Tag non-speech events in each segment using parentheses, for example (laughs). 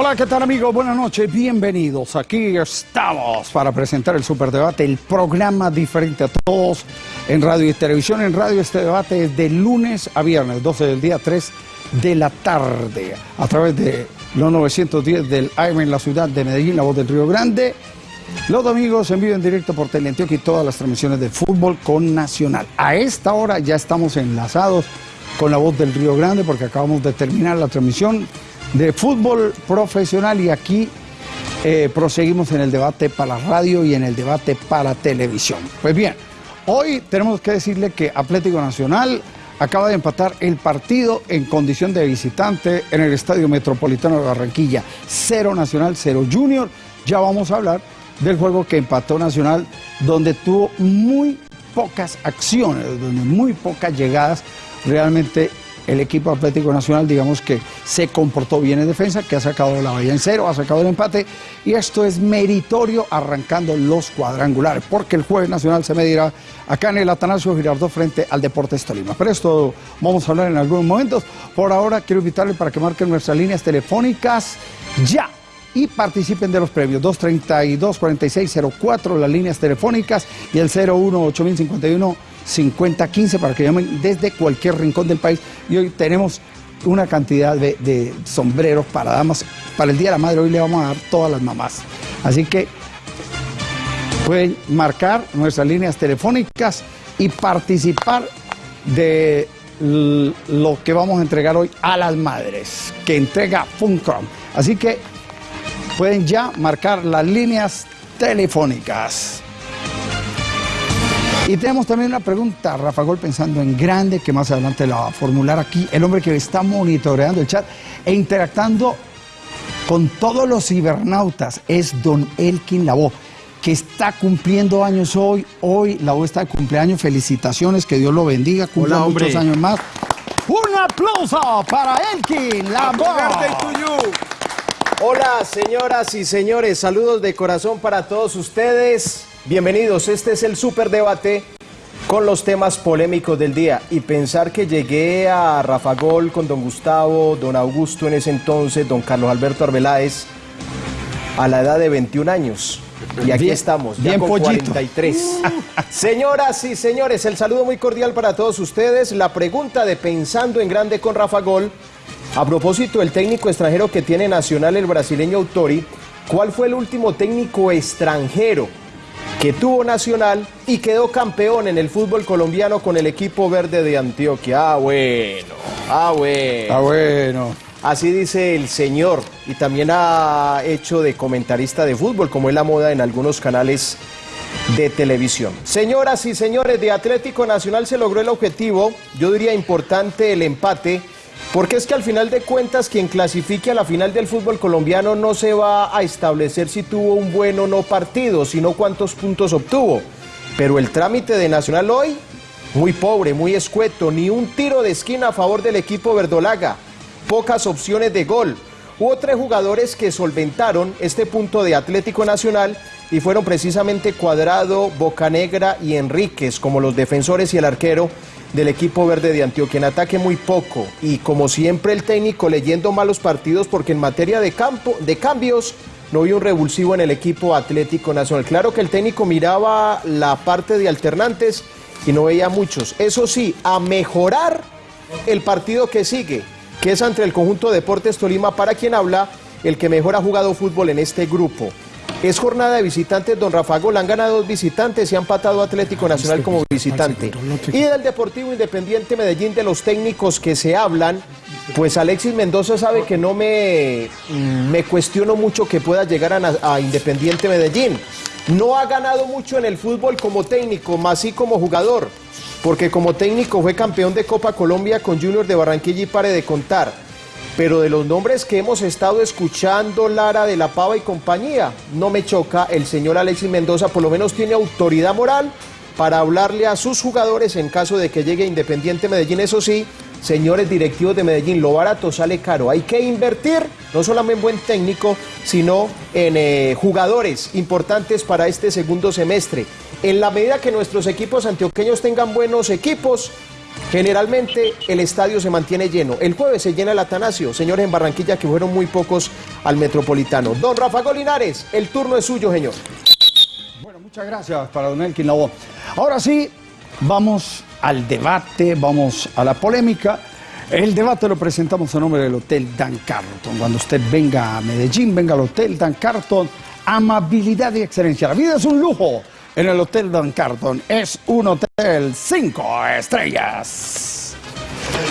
Hola, ¿qué tal amigos? Buenas noches, bienvenidos. Aquí estamos para presentar el Superdebate, el programa diferente a todos en radio y televisión. En radio este debate es de lunes a viernes, 12 del día, 3 de la tarde, a través de los 910 del AM en la ciudad de Medellín, la voz del Río Grande. Los domingos en vivo en directo por Teleantioquia y todas las transmisiones de fútbol con Nacional. A esta hora ya estamos enlazados con la voz del Río Grande porque acabamos de terminar la transmisión de fútbol profesional y aquí eh, proseguimos en el debate para radio y en el debate para televisión. Pues bien, hoy tenemos que decirle que Atlético Nacional acaba de empatar el partido en condición de visitante en el Estadio Metropolitano de Barranquilla. Cero Nacional, cero Junior. Ya vamos a hablar del juego que empató Nacional, donde tuvo muy pocas acciones, donde muy pocas llegadas. Realmente el equipo Atlético Nacional, digamos que se comportó bien en defensa, que ha sacado la valla en cero, ha sacado el empate, y esto es meritorio arrancando los cuadrangulares, porque el jueves nacional se medirá acá en el Atanasio Girardot frente al Deportes Tolima. Pero esto vamos a hablar en algunos momentos. Por ahora quiero invitarle para que marquen nuestras líneas telefónicas ya y participen de los premios 232-4604, las líneas telefónicas y el 01 5015 para que llamen desde cualquier rincón del país. Y hoy tenemos una cantidad de, sombreros para damas. Para el Día de la Madre hoy le vamos a dar todas las mamás. Así que pueden marcar nuestras líneas telefónicas y participar de lo que vamos a entregar hoy a las madres, que entrega Funcom. Así que pueden ya marcar las líneas telefónicas. Y tenemos también una pregunta, Rafa Gol, pensando en grande, que más adelante la va a formular aquí, el hombre que está monitoreando el chat e interactuando con todos los cibernautas, es don Elkin Labo, que está cumpliendo años hoy. Hoy Labo está de cumpleaños, felicitaciones, que Dios lo bendiga, cumpla muchos años más. Un aplauso para Elkin Labo. Hola, señoras y señores, saludos de corazón para todos ustedes. Bienvenidos, este es el Superdebate con los temas polémicos del día. Y pensar que llegué a Rafa Gol con don Gustavo, don Augusto en ese entonces, don Carlos Alberto Arbeláez, a la edad de 21 años. Y aquí estamos, ya bien con pollito. 43. (laughs) Señoras y señores, el saludo muy cordial para todos ustedes. La pregunta de Pensando en Grande con Rafa Gol. A propósito del técnico extranjero que tiene Nacional, el brasileño Autori, ¿cuál fue el último técnico extranjero que tuvo Nacional y quedó campeón en el fútbol colombiano con el equipo verde de Antioquia. Ah, bueno, ah, bueno. Ah, bueno. Así dice el señor y también ha hecho de comentarista de fútbol, como es la moda en algunos canales de televisión. Señoras y señores, de Atlético Nacional se logró el objetivo, yo diría importante el empate porque es que al final de cuentas quien clasifique a la final del fútbol colombiano no se va a establecer si tuvo un buen o no partido, sino cuántos puntos obtuvo. Pero el trámite de Nacional hoy, muy pobre, muy escueto, ni un tiro de esquina a favor del equipo verdolaga, pocas opciones de gol. Hubo tres jugadores que solventaron este punto de Atlético Nacional y fueron precisamente Cuadrado, Bocanegra y Enríquez como los defensores y el arquero del equipo verde de Antioquia. En ataque muy poco y como siempre el técnico leyendo malos partidos porque en materia de, campo, de cambios no hay un revulsivo en el equipo Atlético Nacional. Claro que el técnico miraba la parte de alternantes y no veía muchos. Eso sí, a mejorar el partido que sigue, que es entre el conjunto Deportes Tolima, para quien habla el que mejor ha jugado fútbol en este grupo. Es jornada de visitantes, don Rafa Gol, han ganado dos visitantes y han patado Atlético Nacional como visitante. Y del Deportivo Independiente Medellín, de los técnicos que se hablan, pues Alexis Mendoza sabe que no me, me cuestiono mucho que pueda llegar a, a Independiente Medellín. No ha ganado mucho en el fútbol como técnico, más sí como jugador, porque como técnico fue campeón de Copa Colombia con Junior de Barranquilla y pare de contar pero de los nombres que hemos estado escuchando, Lara de la Pava y compañía, no me choca, el señor Alexis Mendoza por lo menos tiene autoridad moral para hablarle a sus jugadores en caso de que llegue Independiente Medellín. Eso sí, señores directivos de Medellín, lo barato sale caro. Hay que invertir no solamente en buen técnico, sino en eh, jugadores importantes para este segundo semestre. En la medida que nuestros equipos antioqueños tengan buenos equipos, Generalmente el estadio se mantiene lleno. El jueves se llena el Atanasio, señores en Barranquilla que fueron muy pocos al Metropolitano. Don Rafa Golinares, el turno es suyo, señor. Bueno, muchas gracias para don Elkin. Ahora sí, vamos al debate, vamos a la polémica. El debate lo presentamos en nombre del Hotel Dan Carlton. Cuando usted venga a Medellín, venga al Hotel Dan Carlton. Amabilidad y excelencia. La vida es un lujo en el Hotel Dan Carlton. Es un hotel cinco estrellas.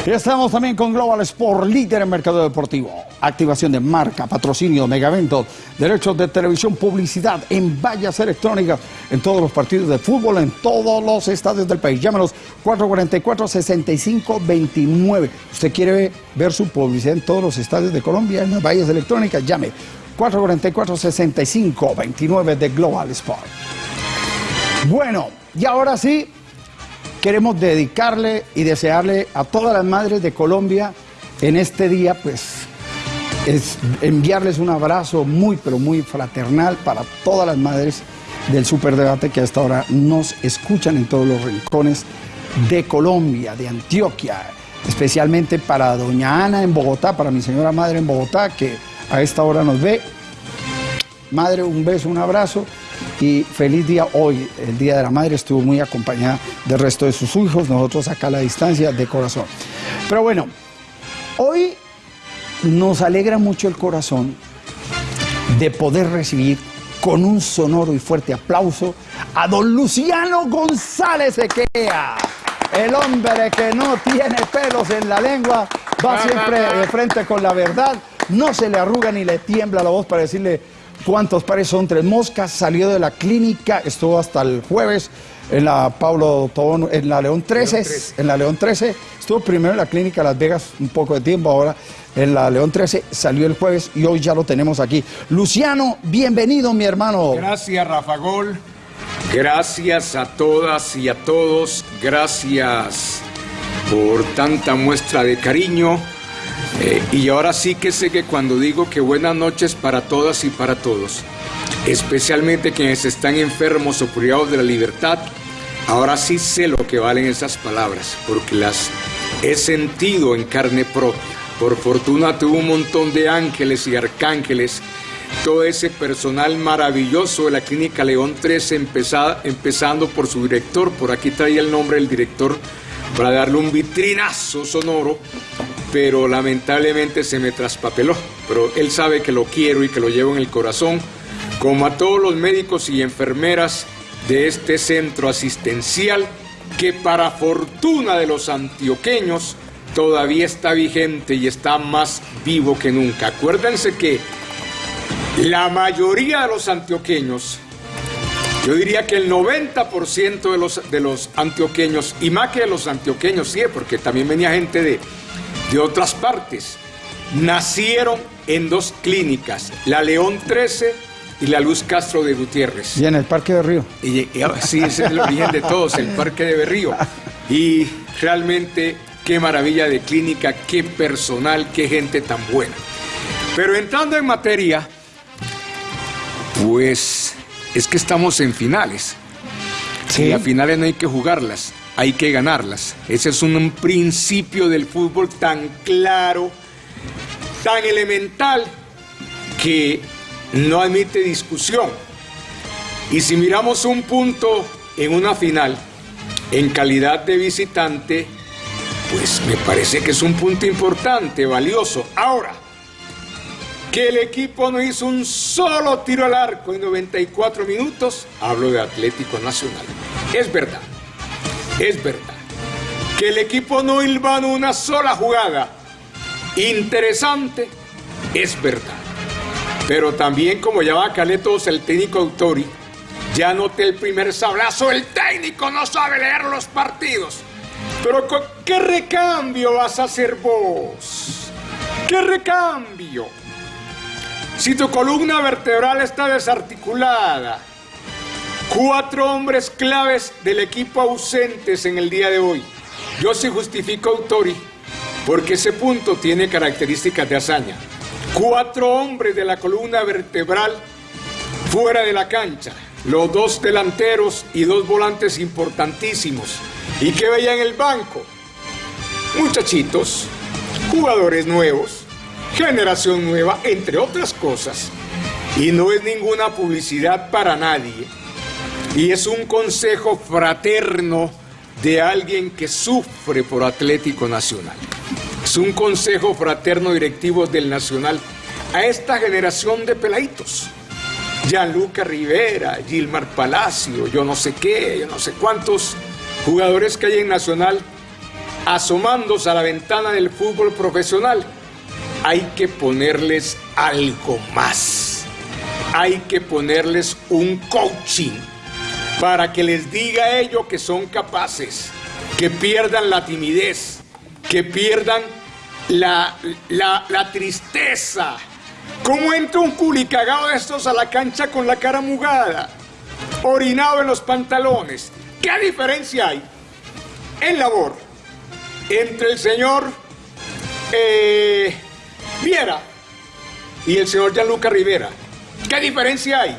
Y estamos también con Global Sport, líder en mercado deportivo. Activación de marca, patrocinio, megaventos, derechos de televisión, publicidad en vallas electrónicas, en todos los partidos de fútbol, en todos los estadios del país. Llámenos 444-6529. ¿Usted quiere ver su publicidad en todos los estadios de Colombia, en las vallas electrónicas? Llame 444-6529 de Global Sport. Bueno, y ahora sí, queremos dedicarle y desearle a todas las madres de Colombia en este día, pues, es enviarles un abrazo muy, pero muy fraternal para todas las madres del Superdebate que a esta hora nos escuchan en todos los rincones de Colombia, de Antioquia, especialmente para doña Ana en Bogotá, para mi señora madre en Bogotá, que a esta hora nos ve. Madre, un beso, un abrazo y feliz día hoy, el Día de la Madre, estuvo muy acompañada del resto de sus hijos, nosotros acá a la distancia de corazón. Pero bueno, hoy nos alegra mucho el corazón de poder recibir con un sonoro y fuerte aplauso a don Luciano González Equea, el hombre que no tiene pelos en la lengua, va siempre de frente con la verdad, no se le arruga ni le tiembla la voz para decirle cuántos pares son tres moscas, salió de la clínica, estuvo hasta el jueves en la Pablo Tobón, en la León 13, en la León 13, estuvo primero en la clínica Las Vegas un poco de tiempo, ahora en la León 13, salió el jueves y hoy ya lo tenemos aquí. Luciano, bienvenido mi hermano. Gracias Rafa Gol, gracias a todas y a todos, gracias por tanta muestra de cariño eh, y ahora sí que sé que cuando digo que buenas noches para todas y para todos, especialmente quienes están enfermos o privados de la libertad, ahora sí sé lo que valen esas palabras, porque las he sentido en carne propia. Por fortuna tuve un montón de ángeles y arcángeles, todo ese personal maravilloso de la Clínica León 13, empezando por su director, por aquí traía el nombre del director para darle un vitrinazo sonoro pero lamentablemente se me traspapeló. Pero él sabe que lo quiero y que lo llevo en el corazón, como a todos los médicos y enfermeras de este centro asistencial que para fortuna de los antioqueños todavía está vigente y está más vivo que nunca. Acuérdense que la mayoría de los antioqueños, yo diría que el 90% de los, de los antioqueños, y más que de los antioqueños, sí, porque también venía gente de, de otras partes. Nacieron en dos clínicas, la León 13 y la Luz Castro de Gutiérrez. Y en el Parque de Río. Y, sí, ese es el origen de todos, el Parque de Berrío. Y realmente qué maravilla de clínica, qué personal, qué gente tan buena. Pero entrando en materia, pues es que estamos en finales. Sí. Y las finales no hay que jugarlas hay que ganarlas. Ese es un principio del fútbol tan claro, tan elemental, que no admite discusión. Y si miramos un punto en una final, en calidad de visitante, pues me parece que es un punto importante, valioso. Ahora, que el equipo no hizo un solo tiro al arco en 94 minutos, hablo de Atlético Nacional. Es verdad. Es verdad que el equipo no hilvanó una sola jugada interesante, es verdad. Pero también, como ya va todos el técnico Autori, ya noté el primer sablazo, el técnico no sabe leer los partidos. Pero ¿qué recambio vas a hacer vos? ¿Qué recambio? Si tu columna vertebral está desarticulada, Cuatro hombres claves del equipo ausentes en el día de hoy. Yo sí justifico a Autori porque ese punto tiene características de hazaña. Cuatro hombres de la columna vertebral fuera de la cancha. Los dos delanteros y dos volantes importantísimos. ¿Y qué veía en el banco? muchachitos, jugadores nuevos, generación nueva, entre otras cosas. Y no es ninguna publicidad para nadie. Y es un consejo fraterno de alguien que sufre por Atlético Nacional. Es un consejo fraterno directivo del Nacional a esta generación de peladitos. Gianluca Rivera, Gilmar Palacio, yo no sé qué, yo no sé cuántos jugadores que hay en Nacional asomándose a la ventana del fútbol profesional. Hay que ponerles algo más. Hay que ponerles un coaching para que les diga a ellos que son capaces, que pierdan la timidez, que pierdan la, la, tristeza. ¿Cómo entra un culicagado de estos a la cancha con la cara mugada? Orinado en los pantalones. ¿Qué diferencia hay en labor entre el señor eh, Viera y el señor Gianluca Rivera? ¿Qué diferencia hay?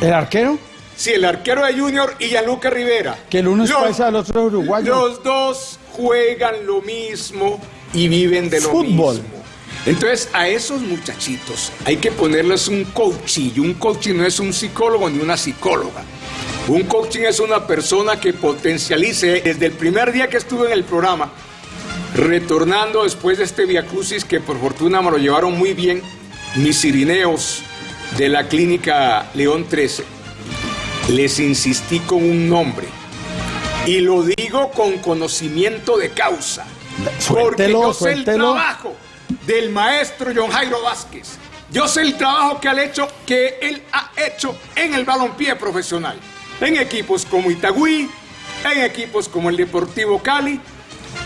¿El arquero? Sí, el arquero de Junior y Gianluca Rivera. Que el uno es paisa, el otro es uruguayo. Los dos juegan lo mismo y viven de lo Fútbol. mismo. Entonces, a esos muchachitos hay que ponerles un coaching. Un coaching no es un psicólogo ni una psicóloga. Un coaching es una persona que potencialice desde el primer día que estuve en el programa, retornando después de este Via Crucis que por fortuna me lo llevaron muy bien mis irineos de la clínica León 13. Les insistí con un nombre y lo digo con conocimiento de causa. porque yo sé el trabajo del maestro John Jairo Vázquez. Yo sé el trabajo que, ha hecho, que él ha hecho en el balompié profesional. En equipos como Itagüí, en equipos como el Deportivo Cali.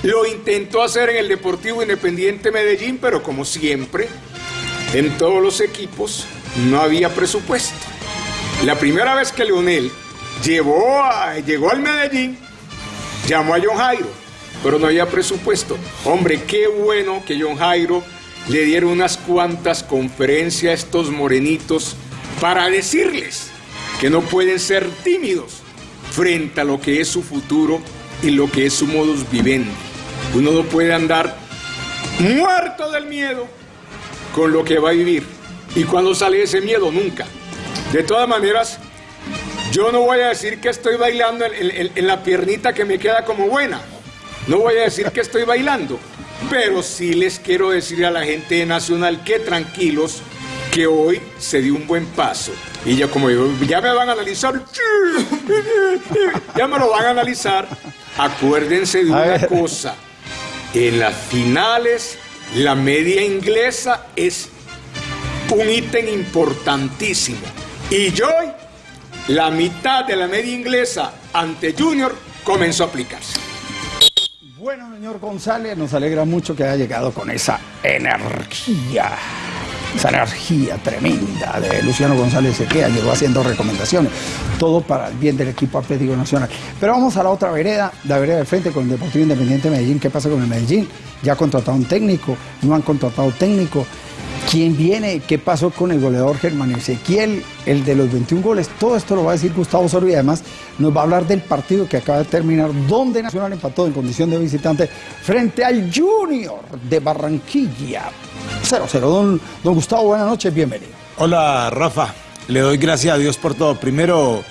Lo intentó hacer en el Deportivo Independiente Medellín, pero como siempre, en todos los equipos no había presupuesto. La primera vez que Leonel llevó llegó al Medellín, llamó a John Jairo pero no había presupuesto. Hombre, qué bueno que John Jairo le diera unas cuantas conferencias a estos morenitos para decirles que no pueden ser tímidos frente a lo que es su futuro y lo que es su modus vivendi. Uno no puede andar muerto del miedo con lo que va a vivir. ¿Y cuando sale ese miedo? Nunca. De todas maneras, yo no voy a decir que estoy bailando en, en la piernita que me queda como buena. No voy a decir que estoy bailando, pero sí les quiero decir a la gente de Nacional que tranquilos, que hoy se dio un buen paso. Y ya como digo, ya me van a analizar, ya me lo van a analizar. Acuérdense de una cosa, en las finales la media inglesa es un ítem importantísimo. Y yo, la mitad de la media inglesa ante Junior comenzó a aplicarse. Bueno, señor González, nos alegra mucho que haya llegado con esa energía, esa energía tremenda de Luciano González Sequea, llegó haciendo recomendaciones, todo para el bien del equipo Atlético Nacional. Pero vamos a la otra vereda, la vereda de frente con el Deportivo Independiente de Medellín. ¿Qué pasa con el Medellín? Ya ha contratado un técnico, no han contratado técnico. ¿Quién viene? ¿Qué pasó con el goleador Germán Ezequiel? El de los 21 goles. Todo esto lo va a decir Gustavo Osorio y además nos va a hablar del partido que acaba de terminar, donde Nacional empató en condición de visitante frente al Junior de Barranquilla. 0-0. Don, don Gustavo, buenas noches, bienvenido. Hola, Rafa. Le doy gracias a Dios por todo. Primero,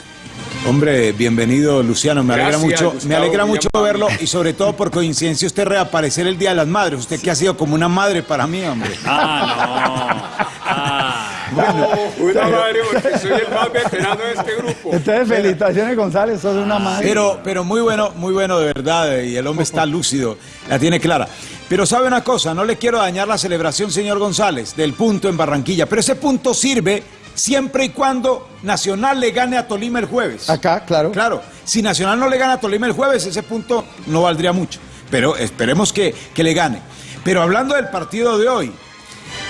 Hombre, bienvenido Luciano, me alegra mucho, me alegra mucho verlo y sobre todo por coincidencia usted reaparecer el Día de las Madres, usted que ha sido como una madre para mí, hombre. Ah, no. Ah. Bueno, una madre porque soy el más veterano de este grupo. Entonces, felicitaciones González, sos una madre. Pero, pero muy bueno, muy bueno de verdad, y el hombre está lúcido, la tiene clara. Pero sabe una cosa, no le quiero dañar la celebración, señor González, del punto en Barranquilla, pero ese punto sirve siempre y cuando Nacional le gane a Tolima el jueves. Acá, claro. Claro, si Nacional no le gana a Tolima el jueves, ese punto no valdría mucho. Pero esperemos que, le gane. Pero hablando del partido de hoy,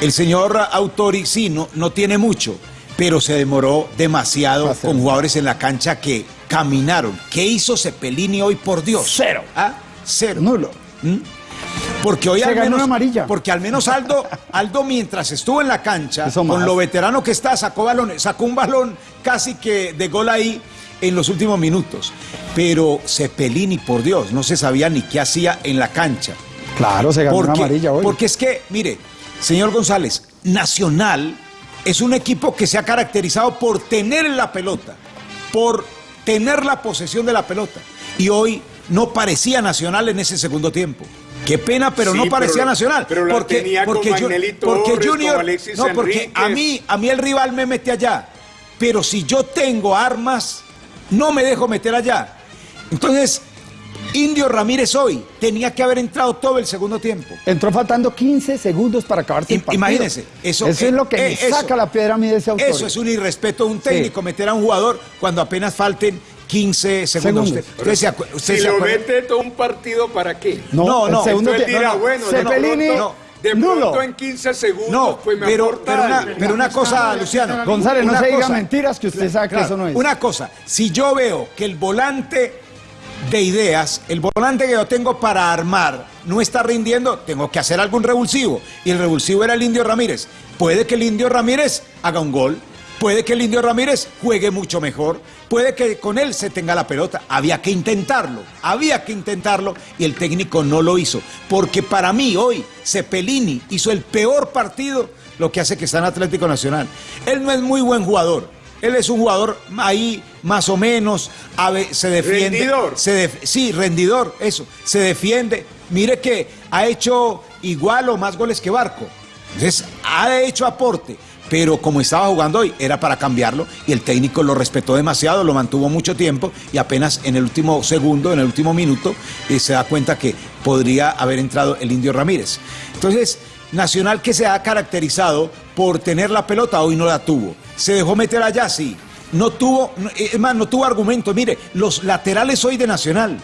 el señor Autori sí, no, tiene mucho, pero se demoró demasiado con jugadores en la cancha que caminaron. ¿Qué hizo Cepelini hoy, por Dios? Cero. ¿Ah? Cero. Nulo. ¿Mm? Porque hoy al menos, amarilla. Porque al menos Aldo, Aldo mientras estuvo en la cancha, con lo veterano que está, sacó, balón, sacó un balón casi que de gol ahí en los últimos minutos. pero Cepelini, por Dios, no se sabía ni qué hacía en la cancha. Claro, se ganó una amarilla hoy. porque es que, mire, señor González, Nacional es un equipo que se ha caracterizado por tener la pelota, por tener la posesión de la pelota. Y hoy no parecía Nacional en ese segundo tiempo. Qué pena, pero Sí, no parecía pero- Nacional. pero la tenía con Ju- Magnelli porque Torres, Junior, con Alexis no, porque a mí, a mí el rival me mete allá. Pero si yo tengo armas, no me dejo meter allá. Entonces, Indio Ramírez hoy tenía que haber entrado todo el segundo tiempo. Entró faltando 15 segundos para acabarse el Im- partido. Imagínense, eso, Eso es lo que eh, eso- saca la piedra a mí de ese autor. Eso es un irrespeto de un técnico, meter a un jugador cuando apenas falten 15 segundos. Segundos. Usted, usted se acu- usted Si se lo mete todo un partido, ¿para qué? No, No, no, segundo tie- dirá, no, de Cepelini, pronto, de nulo. pronto en 15 segundos, No, pues me pero, aporta pero, una, algo. pero una cosa, Luciano. González, no se diga cosa- mentiras que usted sabe que Claro, eso no es. Una cosa, si yo veo que el volante de ideas, el volante que yo tengo para armar, no está rindiendo, tengo que hacer algún revulsivo. Y el revulsivo era el Indio Ramírez. Puede que el Indio Ramírez haga un gol, puede que el Indio Ramírez juegue mucho mejor, puede que con él se tenga la pelota. Había que intentarlo, había que intentarlo y el técnico no lo hizo. Porque para mí hoy Cepelini hizo el peor partido, lo que hace que está en Atlético Nacional. Él no es muy buen jugador. Él es un jugador ahí más o menos, se defiende. Rendidor. Se def- sí, rendidor, eso. Se defiende. Mire que ha hecho igual o más goles que Barco. Entonces, ha hecho aporte. Pero como estaba jugando hoy, era para cambiarlo y el técnico lo respetó demasiado, lo mantuvo mucho tiempo y apenas en el último segundo, en el último minuto, eh, se da cuenta que podría haber entrado el Indio Ramírez. Entonces, Nacional que se ha caracterizado por tener la pelota, hoy no la tuvo. Se dejó meter allá, sí. No tuvo, no- es más, no tuvo argumento. Mire, los laterales hoy de Nacional.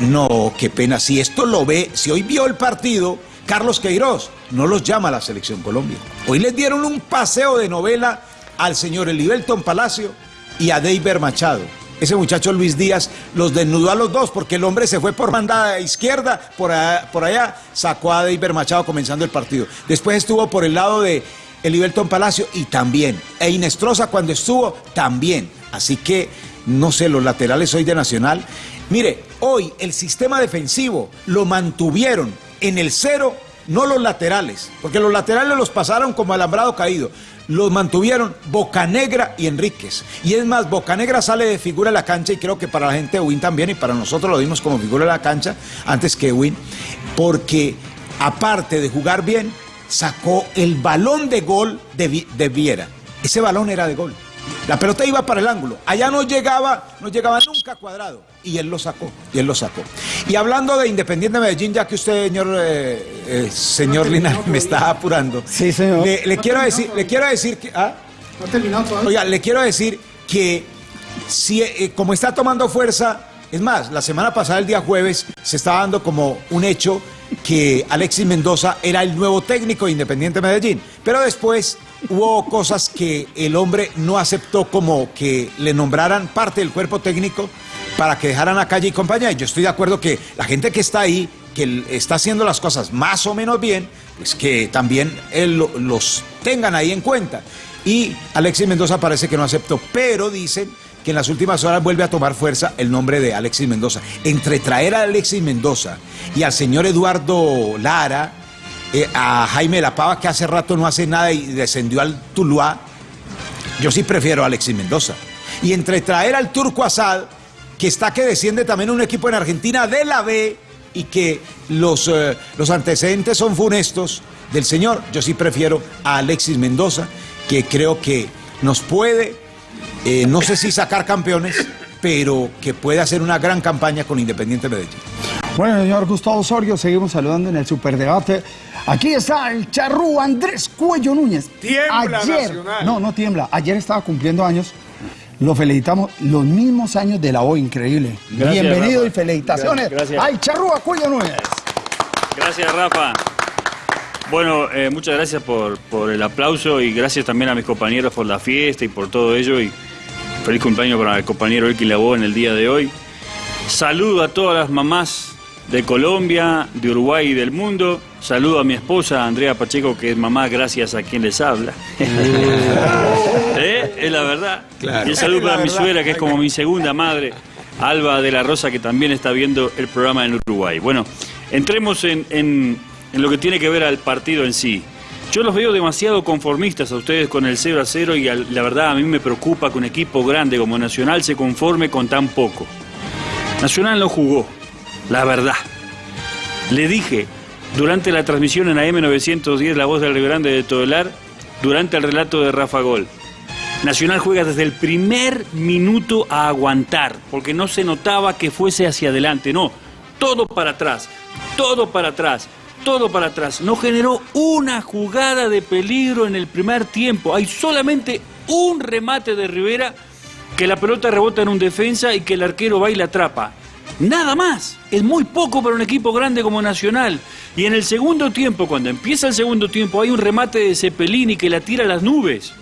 No, qué pena. Si esto lo ve, si hoy vio el partido, Carlos Queiroz no los llama a la selección Colombia. Hoy les dieron un paseo de novela al señor Elibelton Palacio y a Deiber Machado. Ese muchacho Luis Díaz los desnudó a los dos porque el hombre se fue por banda izquierda, por allá, por allá sacó a Deiber Machado comenzando el partido. Después estuvo por el lado de Elibelton Palacio y también. E Inestrosa cuando estuvo también. Así que, no sé, los laterales hoy de Nacional. Mire, hoy el sistema defensivo lo mantuvieron en el cero, no los laterales, porque los laterales los pasaron como alambrado caído. Los mantuvieron Bocanegra y Enríquez. Y es más, Bocanegra sale de figura de la cancha y creo que para la gente de Win también y para nosotros lo dimos como figura de la cancha antes que Win, porque aparte de jugar bien, sacó el balón de gol de, de Viera. Ese balón era de gol. La pelota iba para el ángulo. Allá no llegaba, no llegaba nunca cuadrado. Y él lo sacó. Y él lo sacó. Y hablando de Independiente Medellín, ya que usted, señor, eh, eh, señor Linares, me está apurando. Sí, señor. Le, le quiero decir, le quiero decir que. ¿ah? No terminado todavía. Oiga, le quiero decir que si, eh, como está tomando fuerza, es más, la semana pasada, el día jueves, se estaba dando como un hecho que Alexis Mendoza era el nuevo técnico de Independiente Medellín. Pero después hubo cosas que el hombre no aceptó como que le nombraran parte del cuerpo técnico para que dejaran a calle y compañía. Y yo estoy de acuerdo que la gente que está ahí, que está haciendo las cosas más o menos bien, pues que también él lo- los tengan ahí en cuenta. Y Alexis Mendoza parece que no aceptó, pero dicen que en las últimas horas vuelve a tomar fuerza el nombre de Alexis Mendoza. Entre traer a Alexis Mendoza y al señor Eduardo Lara, eh, a Jaime La Pava, que hace rato no hace nada y descendió al Tuluá, yo sí prefiero a Alexis Mendoza. Y entre traer al Turco Asad, que está que desciende también un equipo en Argentina de la B y que los, eh, los antecedentes son funestos del señor, yo sí prefiero a Alexis Mendoza, que creo que nos puede, eh, no sé si sacar campeones, pero que puede hacer una gran campaña con Independiente Medellín. Bueno, señor Gustavo Osorio, seguimos saludando en el superdebate. Aquí está el charrú Andrés Cuello Núñez. Tiembla Ayer, Nacional. no, no tiembla. Ayer estaba cumpliendo años. Lo felicitamos. Los mismos años de la O, increíble. Gracias, Bienvenido Rafa. y felicitaciones. Gracias, gracias. al charrú a Cuello Núñez. Gracias, Rafa. Bueno, eh, muchas gracias por, por el aplauso y gracias también a mis compañeros por la fiesta y por todo ello. Y feliz cumpleaños para el compañero Elkin Labo en el día de hoy. Saludo a todas las mamás de Colombia, de Uruguay y del mundo. Saludo a mi esposa Andrea Pacheco, que es mamá gracias a quien les habla. (laughs) ¿Eh? Es la verdad. Claro. Y el saludo para mi suegra, que es como mi segunda madre. Alba de la Rosa, que también está viendo el programa en Uruguay. Bueno, entremos en, en, en lo que tiene que ver al partido en sí. Yo los veo demasiado conformistas a ustedes con el 0 a 0 y al- la verdad a mí me preocupa que un equipo grande como Nacional se conforme con tan poco. Nacional no jugó, la verdad. Le dije durante la transmisión en AM910 La Voz del Río de Todelar, durante el relato de Rafa Gol. Nacional juega desde el primer minuto a aguantar, porque no se notaba que fuese hacia adelante, no, todo para atrás, todo para atrás, todo para atrás. No generó una jugada de peligro en el primer tiempo, hay solamente un remate de Rivera que la pelota rebota en un defensa y que el arquero va y la atrapa. Nada más. Es muy poco para un equipo grande como Nacional. Y en el segundo tiempo, cuando empieza el segundo tiempo, hay un remate de Cepelini que la tira a las nubes.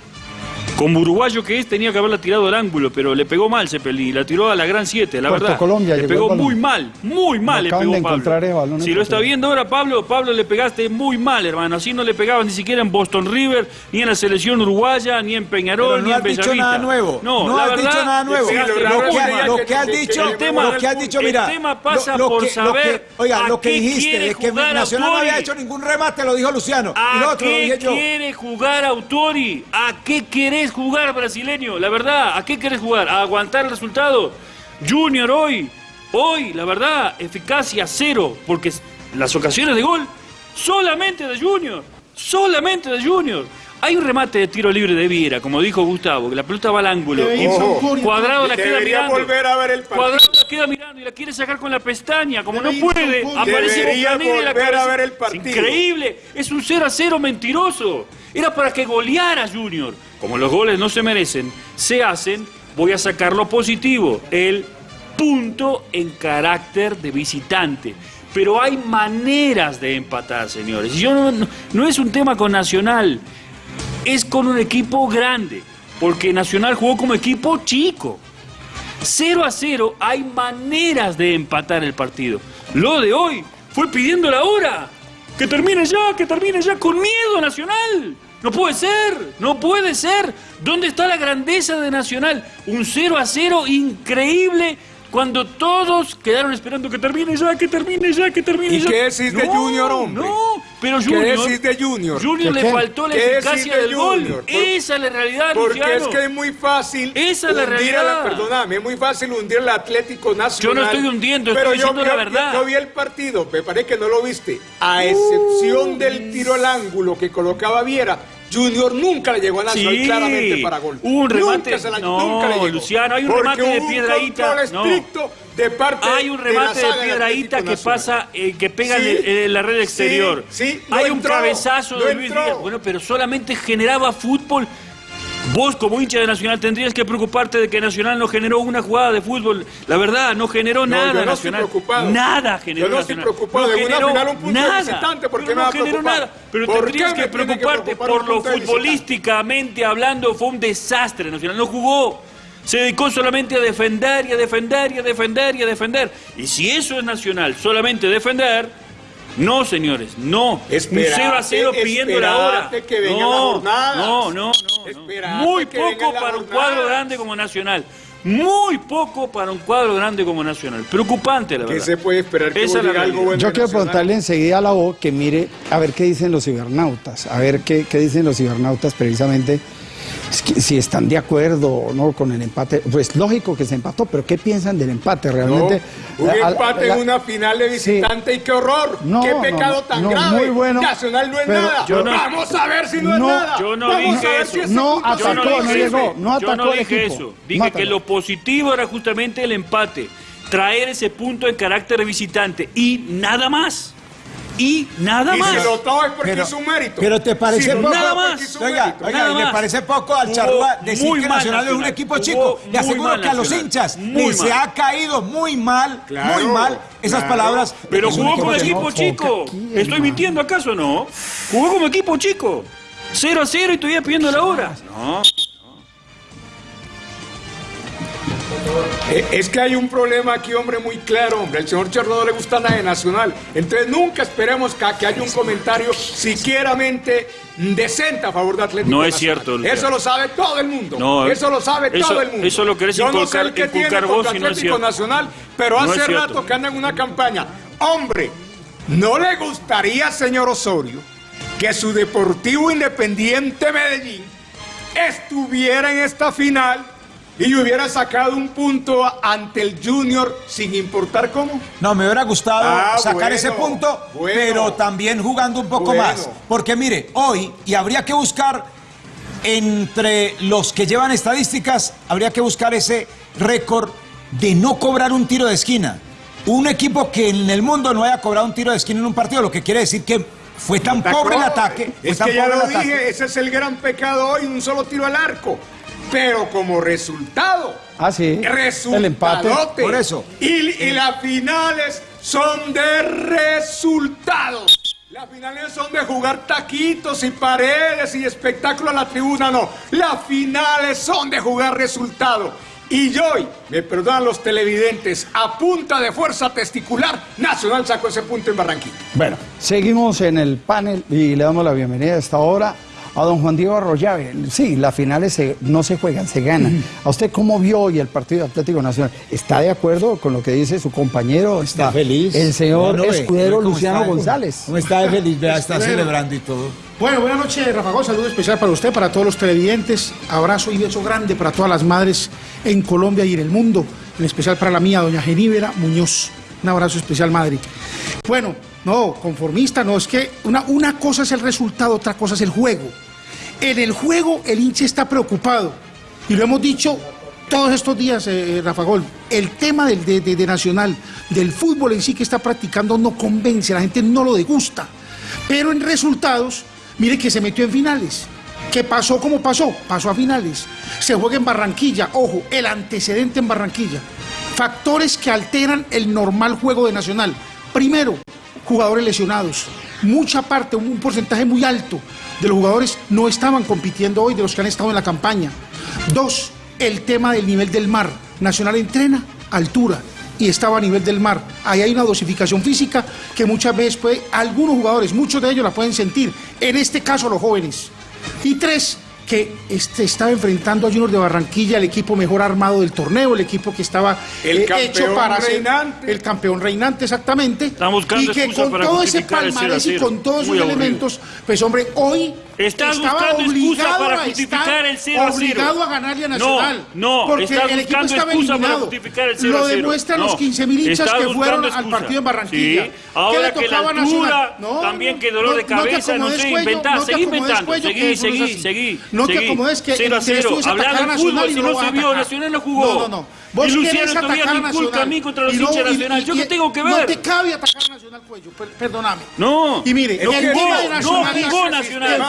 Como uruguayo que es, tenía que haberla tirado al ángulo, pero le pegó mal Cepelini, la tiró a la gran 7, la Puerto verdad. Colombia le pegó muy mal, muy mal le pegó Pablo. el Si lo está viendo ahora Pablo, Pablo le pegaste muy mal, hermano. Así no le pegabas ni siquiera en Boston River, ni en la selección uruguaya, ni en Peñarol, Pero no ni en has dicho Bellavista. nada nuevo. No, No la has verdad, dicho nada nuevo. lo que, que has dicho, El tema- lo que has dicho, el mira. tema pasa lo, lo por que, lo saber que- oiga, a lo que qué dijiste quiere es que Nacional no había hecho ningún remate, lo dijo Luciano. y lo ¿A otro lo qué dije yo. quiere jugar Autori? ¿A qué querés jugar, brasileño? La verdad, ¿a qué querés jugar? ¿A aguantar el resultado? Junior hoy, hoy, la verdad, eficacia cero, porque las ocasiones de gol solamente de Junior, solamente de Junior. Hay un remate de tiro libre de Viera, como dijo Gustavo, que la pelota va al ángulo. Ojo. Cuadrado la queda mirando. volver a ver el partido. Cuadrado la queda mirando y la quiere sacar con la pestaña. Como no puede, aparece Bocanegra y la a cabeza. ver el Es increíble. Es un 0 a 0 mentiroso. Era para que goleara Junior. Como los goles no se merecen, se hacen, voy a sacar lo positivo. El punto en carácter de visitante. Pero hay maneras de empatar, señores. Yo no, no- no es un tema con Nacional, es con un equipo grande. Porque Nacional jugó como equipo chico. 0 a 0 hay maneras de empatar el partido. Lo de hoy fue pidiendo la hora. Que termine ya, que termine ya con miedo Nacional. No puede ser, no puede ser. ¿Dónde está la grandeza de Nacional? Un 0 a 0 increíble cuando todos quedaron esperando que termine ya, que termine ya, que termine ¿Y ya. qué decís de No, Junior, hombre? No, pero ¿Qué Junior. decís de Junior? Junior ¿Qué le qué? faltó la ¿Qué eficacia de del gol. Esa es la realidad, Porque Luciano. es que es muy fácil Esa es la hundir a la, realidad. perdóname, es muy fácil hundir al Atlético Nacional. Yo no estoy hundiendo, pero estoy yo, diciendo la yo- verdad. Yo, vi el partido, me parece que no lo viste. A excepción del tiro al ángulo que colocaba Viera, Junior nunca le llegó a Nacional Sí, claramente para gol. un remate- Nunca se la- no, nunca le llegó. Luciano, hay un Porque remate de hubo un control no. De parte Hay un de remate de, Atlético que pasa, eh, que pega en, Sí, el- en la red exterior. sí, Hay un entró, cabezazo no de Luis entró. Díaz. Bueno, pero solamente generaba fútbol. Vos, como hincha de Nacional, tendrías que preocuparte de que Nacional no generó una jugada de fútbol. La verdad, no generó No, nada yo no estoy Nacional. preocupado. Nada generó Yo no estoy Nacional. preocupado No de una generó final, un punto de nada. visitante, ¿por qué Pero me va no generó nada. Pero ¿Por qué tendrías que preocuparte preocupar por lo de futbolísticamente hablando. Fue un desastre Nacional. No jugó. Se dedicó solamente a defender y a defender y a defender y a defender. Y si eso es nacional, solamente defender, no, señores, no. Esperate, un 0 a 0 pidiendo la hora. que vengan no, las jornadas. no, no, no, Muy poco para un cuadro grande como Nacional. Muy poco para un cuadro grande como Nacional. Preocupante, la ¿Qué verdad. se puede esperar que Esa es la algo bueno Yo quiero Nacional? preguntarle enseguida a la O que mire a ver qué dicen los cibernautas, a ver qué, qué dicen los cibernautas precisamente, si están de acuerdo o no con el empate. Pues lógico que se empató, pero ¿qué piensan del empate No, realmente? un empate la- en una final de visitante y qué horror. No, qué pecado no, tan no, grave. muy bueno, Nacional no es nada. yo no- Vamos a ver si no, es nada. yo no Vamos dije a ver eso. si No atacó, se no merece. llegó, no yo no dije eso. Dije Mátalo. que lo positivo era justamente el empate. Traer ese punto en carácter de visitante. Y nada más. Y nada Y más. si lo es porque Pero- hizo un mérito. pero te parece Si poco- Nada más. Oiga, oiga, Nada ¿y le parece poco al charrúa decir muy que Nacional es un equipo chico? Le aseguro que a los hinchas Muy les se ha caído muy mal, Claro, muy mal esas claro. palabras. Pero jugó como equipo no, chico. ¿Estoy hermano. mintiendo acaso o no? Jugó como equipo chico. 0 a 0 y todavía pidiendo la hora. No. Es que hay un problema aquí, hombre, muy claro, hombre. El señor Cherno no le gusta nada de Nacional. Entonces nunca esperemos que, que haya un comentario siquieramente decente a favor de Atlético No es Nacional. cierto. Eso lo sabe todo el mundo. No, eso lo sabe eso- todo el mundo. eso lo querés Yo no sé el que tiene vos contra no Atlético. Nacional, pero hace rato que anda en una campaña. Hombre, ¿no le gustaría, señor Osorio, que su Deportivo Independiente Medellín estuviera en esta final y hubiera sacado un punto ante el Junior sin importar cómo? No, me hubiera gustado Ah, sacar bueno, ese punto, bueno. pero también jugando un poco Bueno. más. Porque mire, hoy, y habría que buscar entre los que llevan estadísticas, habría que buscar ese récord de no cobrar un tiro de esquina. Un equipo que en el mundo no haya cobrado un tiro de esquina en un partido, lo que quiere decir que fue tan Atacó. pobre el ataque. Es que ya lo ataque. dije, ese es el gran pecado hoy, un solo tiro al arco. Pero como resultado, Ah, sí. El empate. Por eso. Y, y las finales son de resultados. Las finales son de jugar taquitos y paredes y espectáculo a la tribuna, no. Las finales son de jugar resultado. Y yo, hoy, me perdonan los televidentes, a punta de fuerza testicular, Nacional sacó ese punto en Barranquilla. Bueno, seguimos en el panel y le damos la bienvenida a esta hora a don Juan Diego Arroyave. Sí, las finales se- no se juegan, se ganan. ¿A usted cómo vio hoy el partido de Atlético Nacional? ¿Está de acuerdo con lo que dice su compañero? Está feliz. El señor No, no, escudero Luciano está, González. ¿Cómo está de feliz? Vea, está Escudero. celebrando y todo. Bueno, buenas noches, Rafa Gómez. Saludo especial para usted, para todos los televidentes. Abrazo y beso grande para todas las madres en Colombia y en el mundo. En especial para la mía, doña Geníbera Muñoz. Un abrazo especial, madre. Bueno, no, conformista, no. Es que una, una cosa es el resultado, otra cosa es el juego. En el juego, el hincha está preocupado. Y lo hemos dicho todos estos días, eh, Rafa Gol. El tema del, de, de- Nacional, del fútbol en sí que está practicando, no convence, la gente no lo degusta. Pero en resultados, mire que se metió en finales. ¿Qué pasó como pasó? Pasó a finales. Se juega en Barranquilla. Ojo, el antecedente en Barranquilla. Factores que alteran el normal juego de Nacional. Primero, jugadores lesionados. Mucha parte, un porcentaje muy alto de los jugadores no estaban compitiendo hoy, de los que han estado en la campaña. Dos, el tema del nivel del mar. Nacional entrena altura y estaba a nivel del mar. Ahí hay una dosificación física que muchas veces puede, algunos jugadores, muchos de ellos la pueden sentir, en este caso los jóvenes. Y tres, que este, estaba enfrentando a Junior de Barranquilla, el equipo mejor armado del torneo, el equipo que estaba El eh, campeón ser- reinante. el campeón reinante exactamente. Buscando y que con para todo ese palmarés y 0 a 0. con todos aburrido. elementos, pues hombre, hoy Estás estaba obligado para a estar el 0 a 0. obligado a ganarle a Nacional. No, no, porque estás el equipo estaba para eliminado. el 0 a Lo 0. demuestran los No, 15.000 hinchas que fueron al excusas. partido en Barranquilla. Sí, ¿Qué ahora le que la altura, Nacional? también que dolor de cabeza, no sé, inventá, no te seguí inventando, seguí, que no seguí, seguí, No te seguí. acomodes que 0 a el interés 0, tuyo es hablar atacar a del Nacional fútbol, y si no no se vio, atacar. Nacional no jugó. No, no, no. Vos Y Luciano todavía atacar a me inculca Nacional. a mí contra los no- hinchas de Nacional. ¿Yo qué tengo que No ver? te cabe atacar a Nacional cuello, per- perdóname. No. Y mire, no el jugó, de no Nacional jugó es- Nacional. que No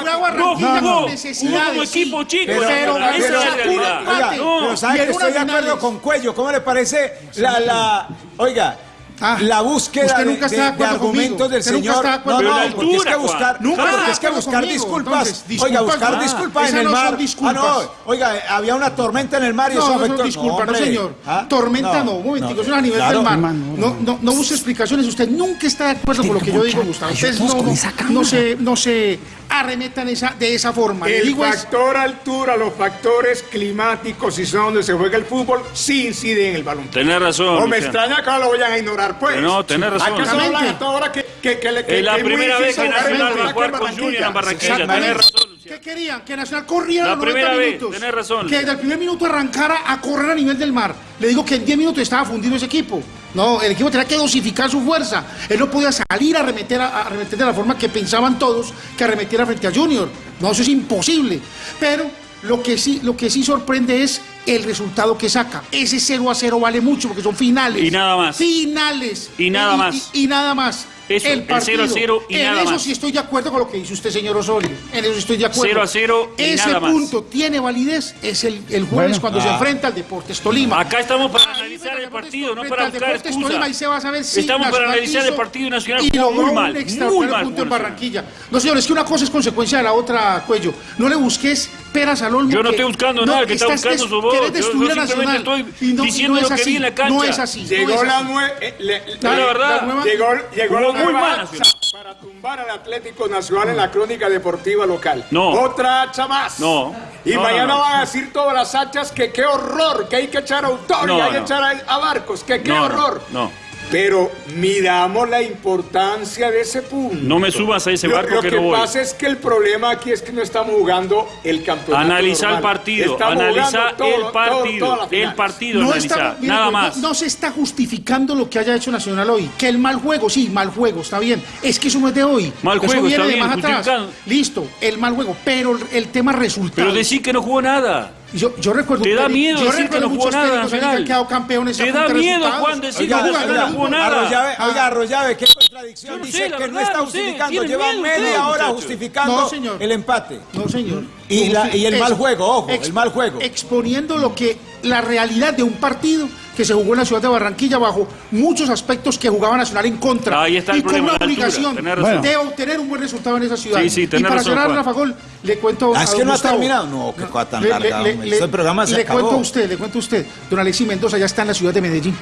jugó. Jugó como equipo chico. Pero- Nacional. pero- es No. ¿sabe que estoy de acuerdo con Cuello? ¿Cómo le parece la, la oiga, Ah, la búsqueda usted de, nunca está de- de de argumentos conmigo. del Usted nunca señor? acuerdo no, no, conmigo. porque es que buscar, altura, Nunca porque es que buscar conmigo. disculpas. Entonces, oiga, disculpas, buscar ah, disculpas en el no mar. disculpas. Ah, no, oiga, había una tormenta en el mar y No, eso no afectó. son disculpas, no, hombre. señor. ¿Ah? Tormenta no, un momentico, eso es a nivel claro. del mar. No, no, no use explicaciones, usted nunca está de acuerdo con lo que yo digo, Gustavo. Ustedes no, no, no se, no se arremetan esa, de esa forma. El digo es- factor altura, los factores climáticos y son donde se juega el fútbol, sí inciden en el balón. Tenés razón. No me extraña que ahora lo vayan a ignorar, pues. No, tenés razón. ¿Acaso hablan Exactamente. hasta ahora que, que, que, le- que- Es la que primera vez que Nacional va a jugar con? Junior en Barranquilla. Tenés razón, Luciano. ¿Qué querían? Que Nacional corriera La los 90 primera vez, minutos. tenés razón. Que desde el primer minuto arrancara a correr a nivel del mar. Le digo que en 10 minutos estaba fundido ese equipo. No, el equipo tenía que dosificar su fuerza. Él no podía salir a arremeter, a, a arremeter de la forma que pensaban todos que arremetiera frente a Junior. No, eso es imposible. Pero lo que sí, lo que sí sorprende es el resultado que saca. Ese 0 a 0 vale mucho porque son finales. Y nada más. Finales. Y nada más. Y, y nada más. Eso, el 0 a 0 y en nada eso más. sí estoy de acuerdo con lo que dice usted, señor Osorio. En eso estoy de acuerdo. 0 a 0 y Ese nada más. punto tiene validez. Es el, el jueves Bueno. cuando se Ah. enfrenta al Deportes Tolima. Acá estamos para Ahí analizar el partido, no para buscar Deportes excusas. Tolima, ahí se va a saber si Estamos para analizar el partido y Nacional y jugó logró muy un mal, muy mal punto en. Barranquilla. No, señor, es que una cosa es consecuencia de la otra, cuello. No le busques peras al olmo. Yo no que- estoy buscando nada, el que está estás buscando su voz. querés Yo- destruir a simplemente Nacional. estoy diciendo lo es que vi en la cancha. No es así. Llegó la nueva. le- La verdad. nueva- Llegó, la muy nueva para tumbar al Atlético Nacional en la crónica deportiva local. No. Otra hacha más. No. Y No, mañana no, no. van a decir todas las hachas que qué horror, que hay que echar a Autori, No, hay que no. echar a, a Barcos, que qué No, no, horror. no. Pero miramos la importancia de ese punto. No me subas a ese Lo- barco lo que que no voy. pasa es que el problema aquí es que no estamos jugando el campeonato. Analiza el partido, Estamos analiza todo- el todo- partido, las el partido, No, analiza, está, mire, nada no- más. no se está justificando lo que haya hecho Nacional hoy. Que el mal juego, sí, mal juego, está bien. Es que eso no es de hoy. Mal Eso juego, viene está de bien, más atrás. justificando. Listo, el mal juego. Pero el, el tema resultado. Pero decir que no jugó nada. Yo, yo recuerdo Te da miedo yo decir que recuerdo no jugó muchos nada, aquí que Nacional. han quedado campeones a Te da miedo. Juan, decir Oiga, que Nacional no jugó nada. Arroyave, oiga, Arroyave, qué contradicción. No Dice sé, que no verdad, está no sé, justificando, lleva miedo media hora muchachos. justificando No, señor. el empate. No, señor. Y la- y el Eso. mal juego, ojo, Ex- el mal juego. Exponiendo lo que la realidad de un partido que se jugó en la ciudad de Barranquilla bajo muchos aspectos que jugaba Nacional en contra. Ahí está el y con problema, una la obligación de obtener un buen resultado en esa ciudad. Sí, sí, y para razón, cerrar. Rafa Gol, le cuento Ah, a es don que no ha Gustavo. terminado. No, qué cosa tan Le- larga, le- hombre. le- Este programa se le acabó. cuento a usted, le cuento a usted. Don Alexis Mendoza ya está en la ciudad de Medellín.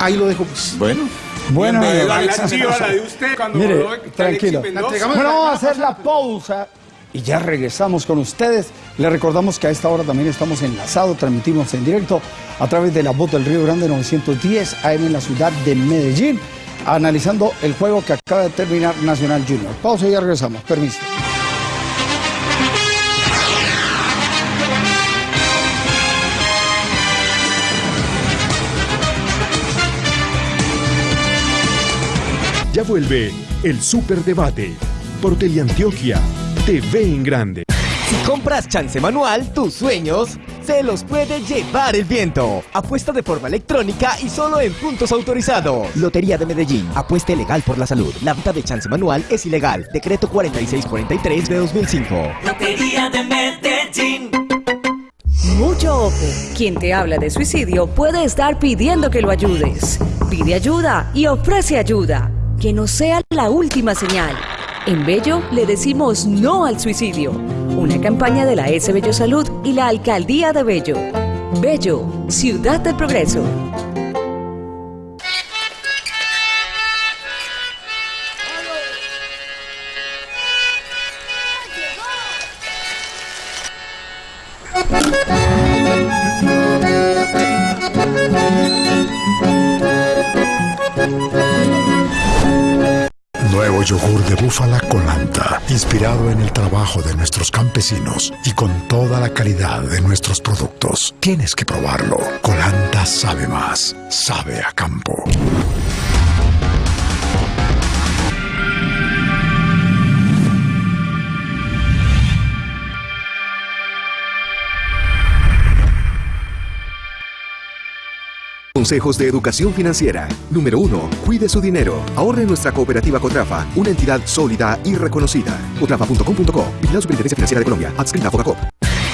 Ahí lo dejo pues. Bueno. Bueno, Bienvenido, La Alexis de usted cuando Mire, voló tranquilo. Mendoza. Bueno, vamos a hacer la pausa y ya regresamos con ustedes. Les recordamos que a esta hora también estamos enlazados, transmitimos en directo a través de la voz del Río Grande 910 AM en la ciudad de Medellín, analizando el juego que acaba de terminar Nacional Junior. Pausa y ya regresamos. Permiso. Ya vuelve el Superdebate por Teleantioquia TV en Grande. Si compras chance manual, tus sueños se los puede llevar el viento. Apuesta de forma electrónica y solo en puntos autorizados. Lotería de Medellín. Apuesta legal por la salud. La venta de chance manual es ilegal. Decreto 4643 de 2005. Lotería de Medellín. Mucho ojo. Quien te habla de suicidio puede estar pidiendo que lo ayudes. Pide ayuda y ofrece ayuda. Que no sea la última señal. En Bello le decimos no al suicidio. Una campaña de la S Bello Salud y la Alcaldía de Bello. Bello, Ciudad del Progreso. Yogur de búfala Colanta, inspirado en el trabajo de nuestros campesinos y con toda la calidad de nuestros productos. Tienes que probarlo. Colanta sabe más, sabe a campo. Consejos de educación financiera. Número 1. Cuide su dinero. Ahorre en nuestra cooperativa Cotrafa, una entidad sólida y reconocida. Cotrafa.com.co. Vigilado Superintendencia Financiera de Colombia. Adscrita a Focacop.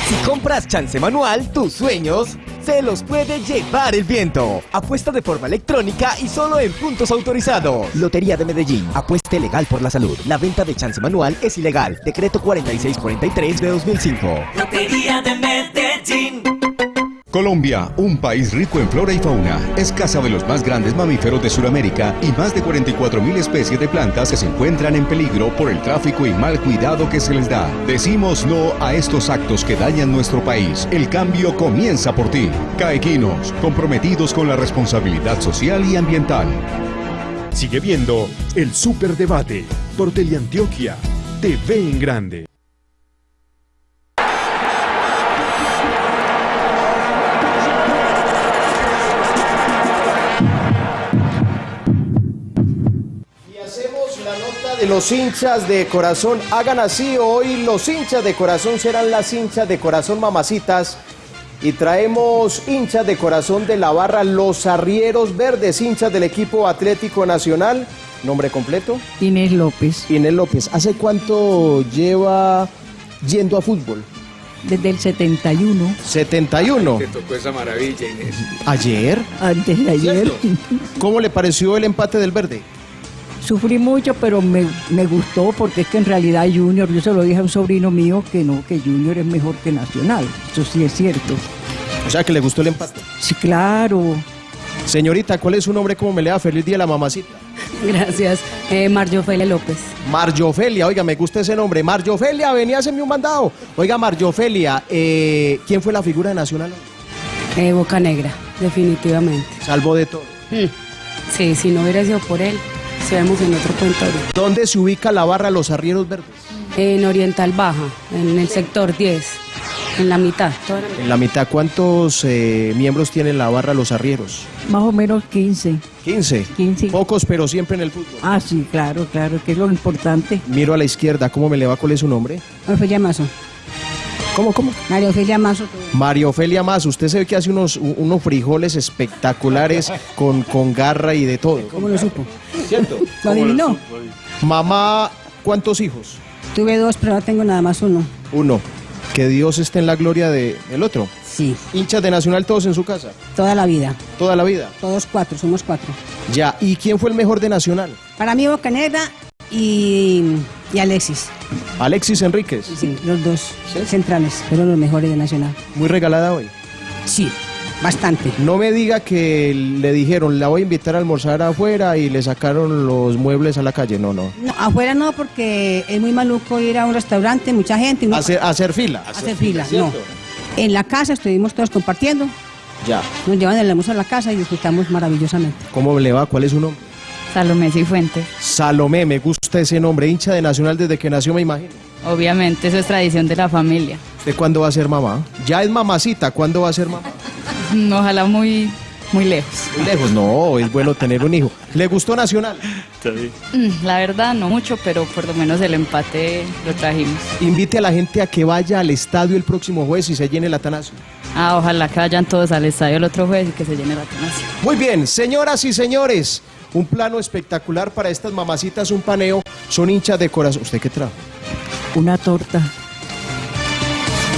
Si compras chance manual, tus sueños se los puede llevar el viento. Apuesta de forma electrónica y solo en puntos autorizados. Lotería de Medellín. Apuesta legal por la salud. La venta de chance manual es ilegal. Decreto 4643 de 2005. Lotería de Medellín. Colombia, un país rico en flora y fauna, es casa de los más grandes mamíferos de Sudamérica y más de 44.000 especies de plantas que se encuentran en peligro por el tráfico y mal cuidado que se les da. Decimos no a estos actos que dañan nuestro país. El cambio comienza por ti. Caequinos, comprometidos con la responsabilidad social y ambiental. Sigue viendo el Superdebate por Teleantioquia TV en Grande. Los hinchas de corazón. Hagan así, hoy los hinchas de corazón serán las hinchas de corazón mamacitas. Y traemos hinchas de corazón de la barra Los Arrieros Verdes, hinchas del equipo Atlético Nacional. ¿Nombre completo? Inés López. Inés López. ¿Hace cuánto lleva yendo a fútbol? Desde el 71. 71. Te tocó esa maravilla, Inés. ¿Ayer? Antes de ayer. ¿Cómo le pareció el empate del verde? Sufrí mucho, pero me, me gustó porque es que en realidad Junior, yo se lo dije a un sobrino mío que no, que Junior es mejor que Nacional. Eso sí es cierto. O sea, que le gustó el empate. Sí, claro. Señorita, ¿cuál es su nombre? ¿Cómo me le da? Feliz día a la mamacita. Gracias. Eh, Marjofelia López. Marjofelia, oiga, me gusta ese nombre. Marjofelia, venía a hacerme un mandado. Oiga, Marjofelia, eh, ¿quién fue la figura de Nacional? Eh, Boca Negra, definitivamente. Salvo de todo. Mm. Sí, si no hubiera sido por él, seamos en otro cuento. ¿Dónde se ubica la barra Los Arrieros Verdes? En Oriental Baja, en el sector 10, en la mitad. toda la mitad. En la mitad, ¿cuántos eh, miembros tiene la barra Los Arrieros? Más o menos 15. 15. 15. Pocos, pero siempre en el fútbol. Ah, sí, claro, claro, que es lo importante. Miro a la izquierda, ¿cómo me le va? ¿Cuál es su nombre? Ofelia Mazo. ¿Cómo, cómo? María Ofelia Mazo. María Ofelia Más, usted se ve que hace unos, unos frijoles espectaculares con, con garra y de todo. ¿Cómo lo supo? ¿Cierto? ¿Lo adivinó? Mamá, ¿cuántos hijos? Tuve dos, pero ahora tengo nada más uno. Uno. Que Dios esté en la gloria del otro. Sí. Hinchas de Nacional todos en su casa. Toda la vida. Toda la vida. Todos cuatro, somos cuatro. Ya. ¿Y quién fue el mejor de Nacional? Para mí Boca Negra y, y Alexis. Alexis Enríquez. Sí, los dos centrales, fueron los mejores de Nacional. Muy regalada hoy. Sí, bastante. No me diga que le dijeron, la voy a invitar a almorzar afuera y le sacaron los muebles a la calle. No, no. No, afuera no, porque es muy maluco ir a un restaurante, mucha gente. uno- Hacer, hacer fila. hacer fila, no. ¿cierto? En la casa estuvimos todos compartiendo, Ya. nos llevan el almuerzo a la casa y disfrutamos maravillosamente. ¿Cómo le va? ¿Cuál es su nombre? Salomé Cifuentes. Salomé, me gusta ese nombre. Hincha de Nacional desde que nació, me imagino. Obviamente, eso es tradición de la familia. ¿Usted cuándo va a ser mamá? Ya es mamacita, ¿cuándo va a ser mamá? (laughs) Ojalá muy, muy lejos. Muy lejos. No, es bueno tener un hijo. ¿Le gustó Nacional? Mm, La verdad, no mucho, pero por lo menos el empate lo trajimos. Invite a la gente a que vaya al estadio el próximo jueves y se llene el Atanasio. Ah, ojalá que vayan todos al estadio el otro jueves y que se llene la Atanasio. Muy bien, señoras y señores, un plano espectacular para estas mamacitas, un paneo, son hinchas de corazón. ¿Usted qué trajo? Una torta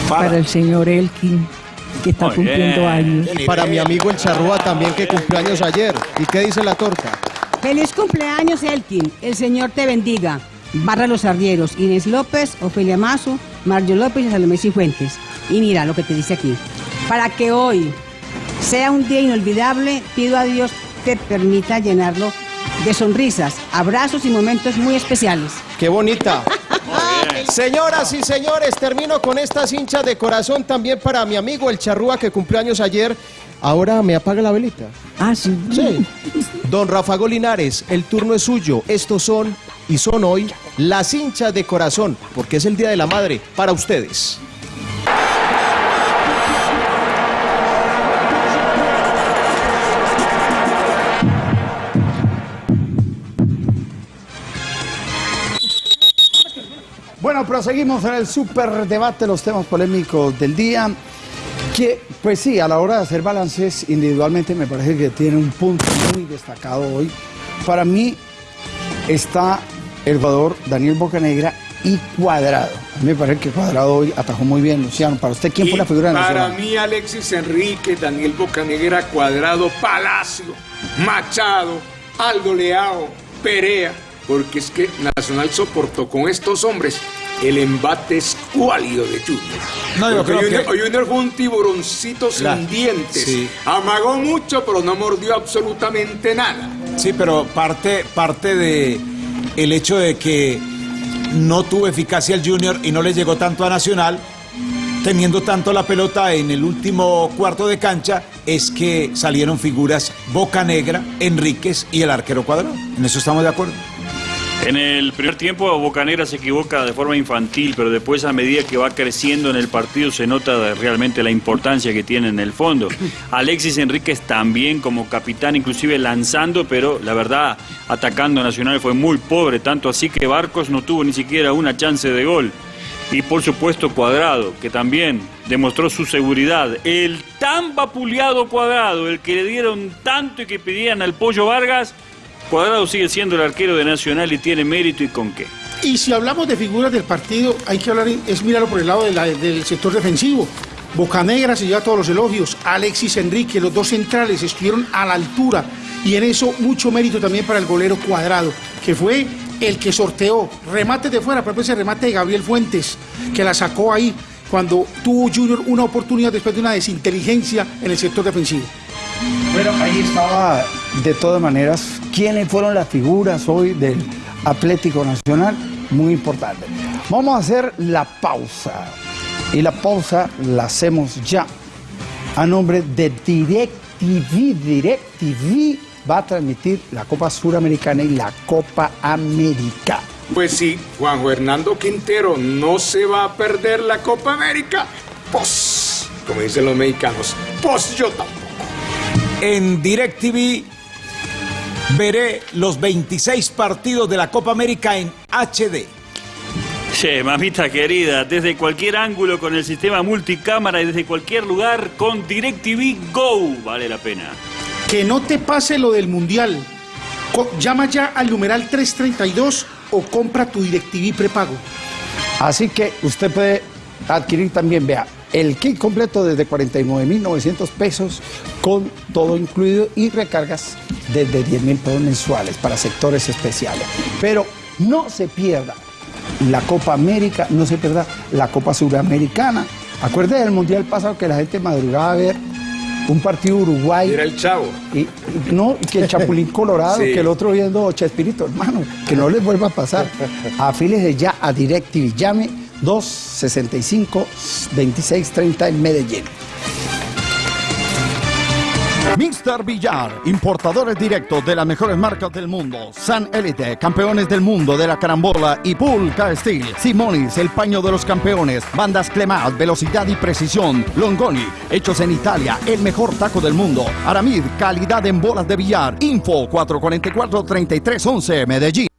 para, el señor Elkin, que está Muy cumpliendo bien. años. Y para mi amigo el Charrúa también que cumplió años ayer. ¿Y qué dice la torta? Feliz cumpleaños, Elkin. El Señor te bendiga. Barra Los Arrieros, Inés López, Ofelia Mazo, Mario López y Salomé Cifuentes. Y mira lo que te dice aquí. Para que hoy sea un día inolvidable, pido a Dios te permita llenarlo de sonrisas, abrazos y momentos muy especiales. ¡Qué bonita! (laughs) Señoras y señores, termino con estas hinchas de corazón también para mi amigo el Charrúa que cumplió años ayer. Ahora me apaga la velita. Ah, sí. Sí. Don Rafa Golinares, el turno es suyo. Estos son y son hoy las hinchas de corazón, porque es el Día de la Madre para ustedes. Bueno, proseguimos en el super debate, los temas polémicos del día. Que, pues sí, a la hora de hacer balances individualmente me parece que tiene un punto muy destacado hoy. Para mí está el jugador Daniel Bocanegra y Cuadrado. A mí me parece que Cuadrado hoy atajó muy bien, Luciano. Para usted, ¿quién fue la figura de Para Nacional? mí, Alexis Enrique, Daniel Bocanegra, Cuadrado, Palacio, Machado, Aldo Leao, Perea, porque es que Nacional soportó con estos hombres el embate escuálido de Junior. No, yo creo Junior, que- Junior fue un tiburoncito sin dientes. sí. Amagó mucho, pero no mordió absolutamente nada. Sí, pero parte, parte de el hecho de que no tuvo eficacia el Junior y no le llegó tanto a Nacional, teniendo tanto la pelota en el último cuarto de cancha, es que salieron figuras Boca Negra, Enríquez y el arquero cuadrado. En eso estamos de acuerdo. En el primer tiempo Bocanegra se equivoca de forma infantil, pero después a medida que va creciendo en el partido se nota realmente la importancia que tiene en el fondo. Alexis Enríquez también como capitán, inclusive lanzando, pero la verdad atacando Nacional fue muy pobre, tanto así que Barcos no tuvo ni siquiera una chance de gol. Y por supuesto Cuadrado, que también demostró su seguridad. El tan vapuleado Cuadrado, el que le dieron tanto y que pedían al Pollo Vargas, Cuadrado sigue siendo el arquero de Nacional y tiene mérito y con qué. Y si hablamos de figuras del partido, hay que hablar, es mirarlo por el lado de la- del sector defensivo. Bocanegra se lleva todos los elogios. Alexis Enrique, los dos centrales, estuvieron a la altura Y en eso mucho mérito también para el golero cuadrado, que fue el que sorteó remates de fuera, ejemplo ese remate de Gabriel Fuentes, que la sacó ahí cuando tuvo Junior una oportunidad después de una desinteligencia en el sector defensivo. Bueno, ahí estaba de todas maneras quiénes fueron las figuras hoy del Atlético Nacional, muy importante. Vamos a hacer la pausa y la pausa la hacemos ya a nombre de DirecTV. DirecTV va a transmitir la Copa Suramericana y la Copa América. Pues sí, Juan Fernando Quintero no se va a perder la Copa América. Pues, como dicen los mexicanos, pues yo tampoco. En DirecTV veré los 26 partidos de la Copa América en HD. Che, mamita querida, desde cualquier ángulo con el sistema multicámara y desde cualquier lugar con DirecTV Go, vale la pena. Que no te pase lo del Mundial. Co- llama ya al numeral 332 o compra tu DirecTV prepago. Así que usted puede adquirir también, vea, el kit completo desde 49.900 pesos con todo incluido y recargas desde 10.000 pesos mensuales para sectores especiales. Pero no se pierda la Copa América, no se pierda la Copa Suramericana. Acuérdese del Mundial pasado que la gente madrugaba a ver un partido Uruguay. Era el chavo. Y, no, que el Chapulín (laughs) Colorado, Sí. que el otro viendo Chespirito, hermano, que no les vuelva a pasar. Afílese ya a DirecTV, llame 265-2630 en Medellín. Mr. Villar, importadores directos de las mejores marcas del mundo. San Elite, campeones del mundo de la carambola y Pulca Steel. Simonis, el paño de los campeones. Bandas Clemat, velocidad y precisión. Longoni, hechos en Italia, el mejor taco del mundo. Aramid, calidad en bolas de billar. Info 444-3311, Medellín.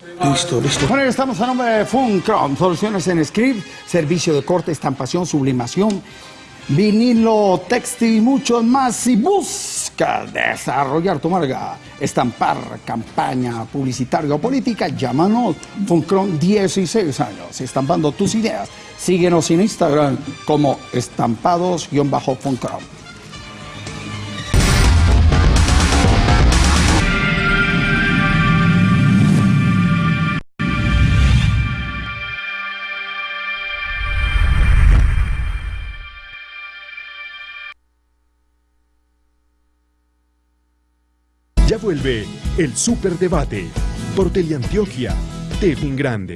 Listo, listo. Bueno, estamos a nombre de Funcrom, soluciones en script, servicio de corte, estampación, sublimación, vinilo, textil y mucho más. Si busca desarrollar tu marca, estampar, campaña publicitaria o política, llámanos. Funcrom 16 años, estampando tus ideas. Síguenos en Instagram como estampados-funcrom. Ya vuelve el Superdebate por Teleantioquia, TV Grande.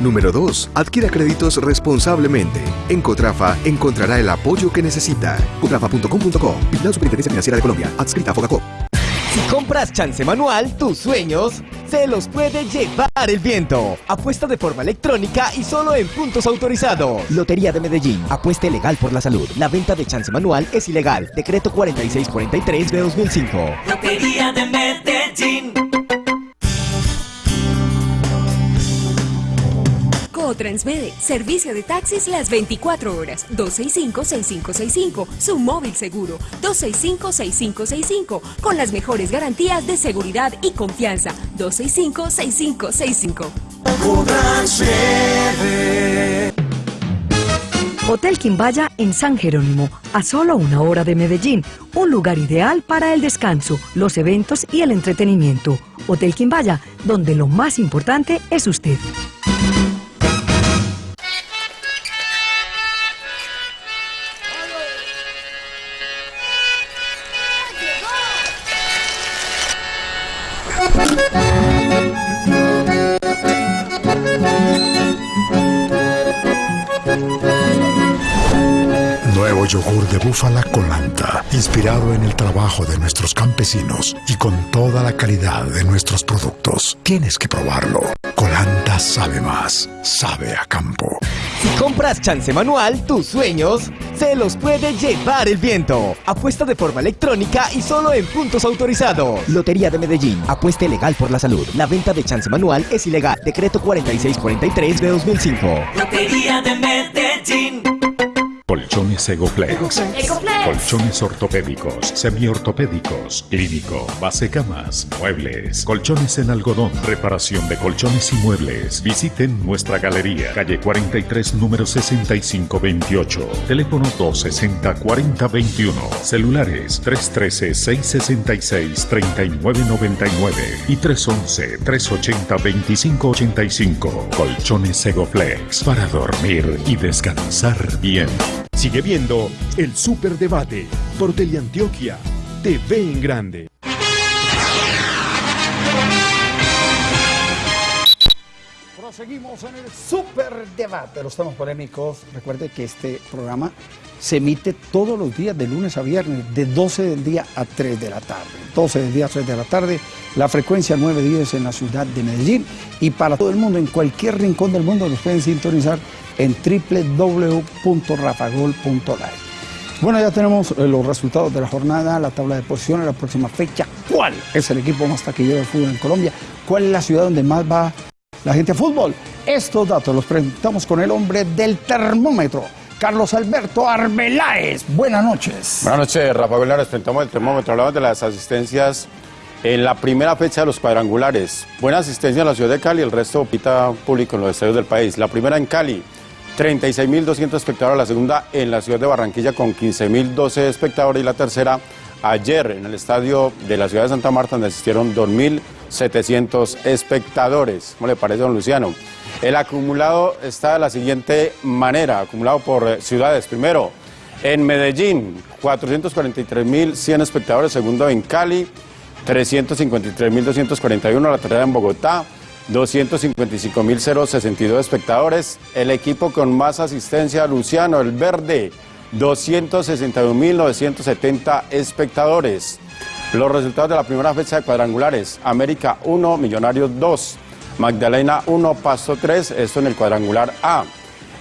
Número 2. Adquiera créditos responsablemente. En Cotrafa encontrará el apoyo que necesita. Cotrafa.com.co. Vigilado Superintendencia Financiera de Colombia. Adscrita a Fogacop. Si compras chance manual, tus sueños se los puede llevar el viento. Apuesta de forma electrónica y solo en puntos autorizados. Lotería de Medellín. Apuesta legal por la salud. La venta de chance manual es ilegal. Decreto 4643 de 2005. Lotería de Medellín. Cotransmede, servicio de taxis las 24 horas, 265-6565, su móvil seguro, 265-6565, con las mejores garantías de seguridad y confianza, 265-6565. Hotel Quimbaya en San Jerónimo, a solo una hora de Medellín, un lugar ideal para el descanso, los eventos y el entretenimiento. Hotel Quimbaya, donde lo más importante es usted. Yogur de búfala Colanta, inspirado en el trabajo de nuestros campesinos y con toda la calidad de nuestros productos. Tienes que probarlo. Colanta sabe más, sabe a campo. Si compras chance manual, tus sueños se los puede llevar el viento. Apuesta de forma electrónica y solo en puntos autorizados. Lotería de Medellín. Apuesta legal por la salud. La venta de chance manual es ilegal. Decreto 4643 de 2005. Lotería de Medellín. Colchones Egoplex. Colchones ortopédicos, semiortopédicos, clínico, base camas, muebles, colchones en algodón, reparación de colchones y muebles. Visiten nuestra galería, calle 43, número 6528. Teléfono 260-4021. Celulares 313-666-3999 y 311-380-2585. Colchones Egoplex para dormir y descansar bien. Sigue viendo el Superdebate por Teleantioquia. TV en grande. Proseguimos en el super debate, los temas polémicos. Recuerde que este programa se emite todos los días de lunes a viernes, de 12 del día a 3 de la tarde. 12 del día a 3 de la tarde, la frecuencia 910 en la ciudad de Medellín y para todo el mundo, en cualquier rincón del mundo, nos pueden sintonizar en www.rafagol.live. Bueno, ya tenemos eh, los resultados de la jornada, la tabla de posiciones, la próxima fecha. ¿Cuál es el equipo más taquillero de fútbol en Colombia? ¿Cuál es la ciudad donde más va la gente a fútbol? Estos datos los presentamos con el hombre del termómetro, Carlos Alberto Arbeláez. Buenas noches. Buenas noches, Rafa Gómez. Presentamos el termómetro. Hablamos de las asistencias en la primera fecha de los cuadrangulares. Buena asistencia en la ciudad de Cali, el resto pita público en los estadios del país. La primera en Cali, 36.200 espectadores. La segunda en la ciudad de Barranquilla con 15.012 espectadores. Y la tercera ayer en el estadio de la ciudad de Santa Marta, donde asistieron 2.700 espectadores. ¿Cómo le parece, don Luciano? El acumulado está de la siguiente manera, acumulado por eh, ciudades. Primero, en Medellín, 443.100 espectadores. Segundo, en Cali, 353.241. La tercera en Bogotá, 255.062 espectadores. El equipo con más asistencia, Luciano, el verde, 261.970 espectadores. Los resultados de la primera fecha de cuadrangulares, América 1, Millonarios 2, Magdalena 1, Pasto 3, esto en el cuadrangular A.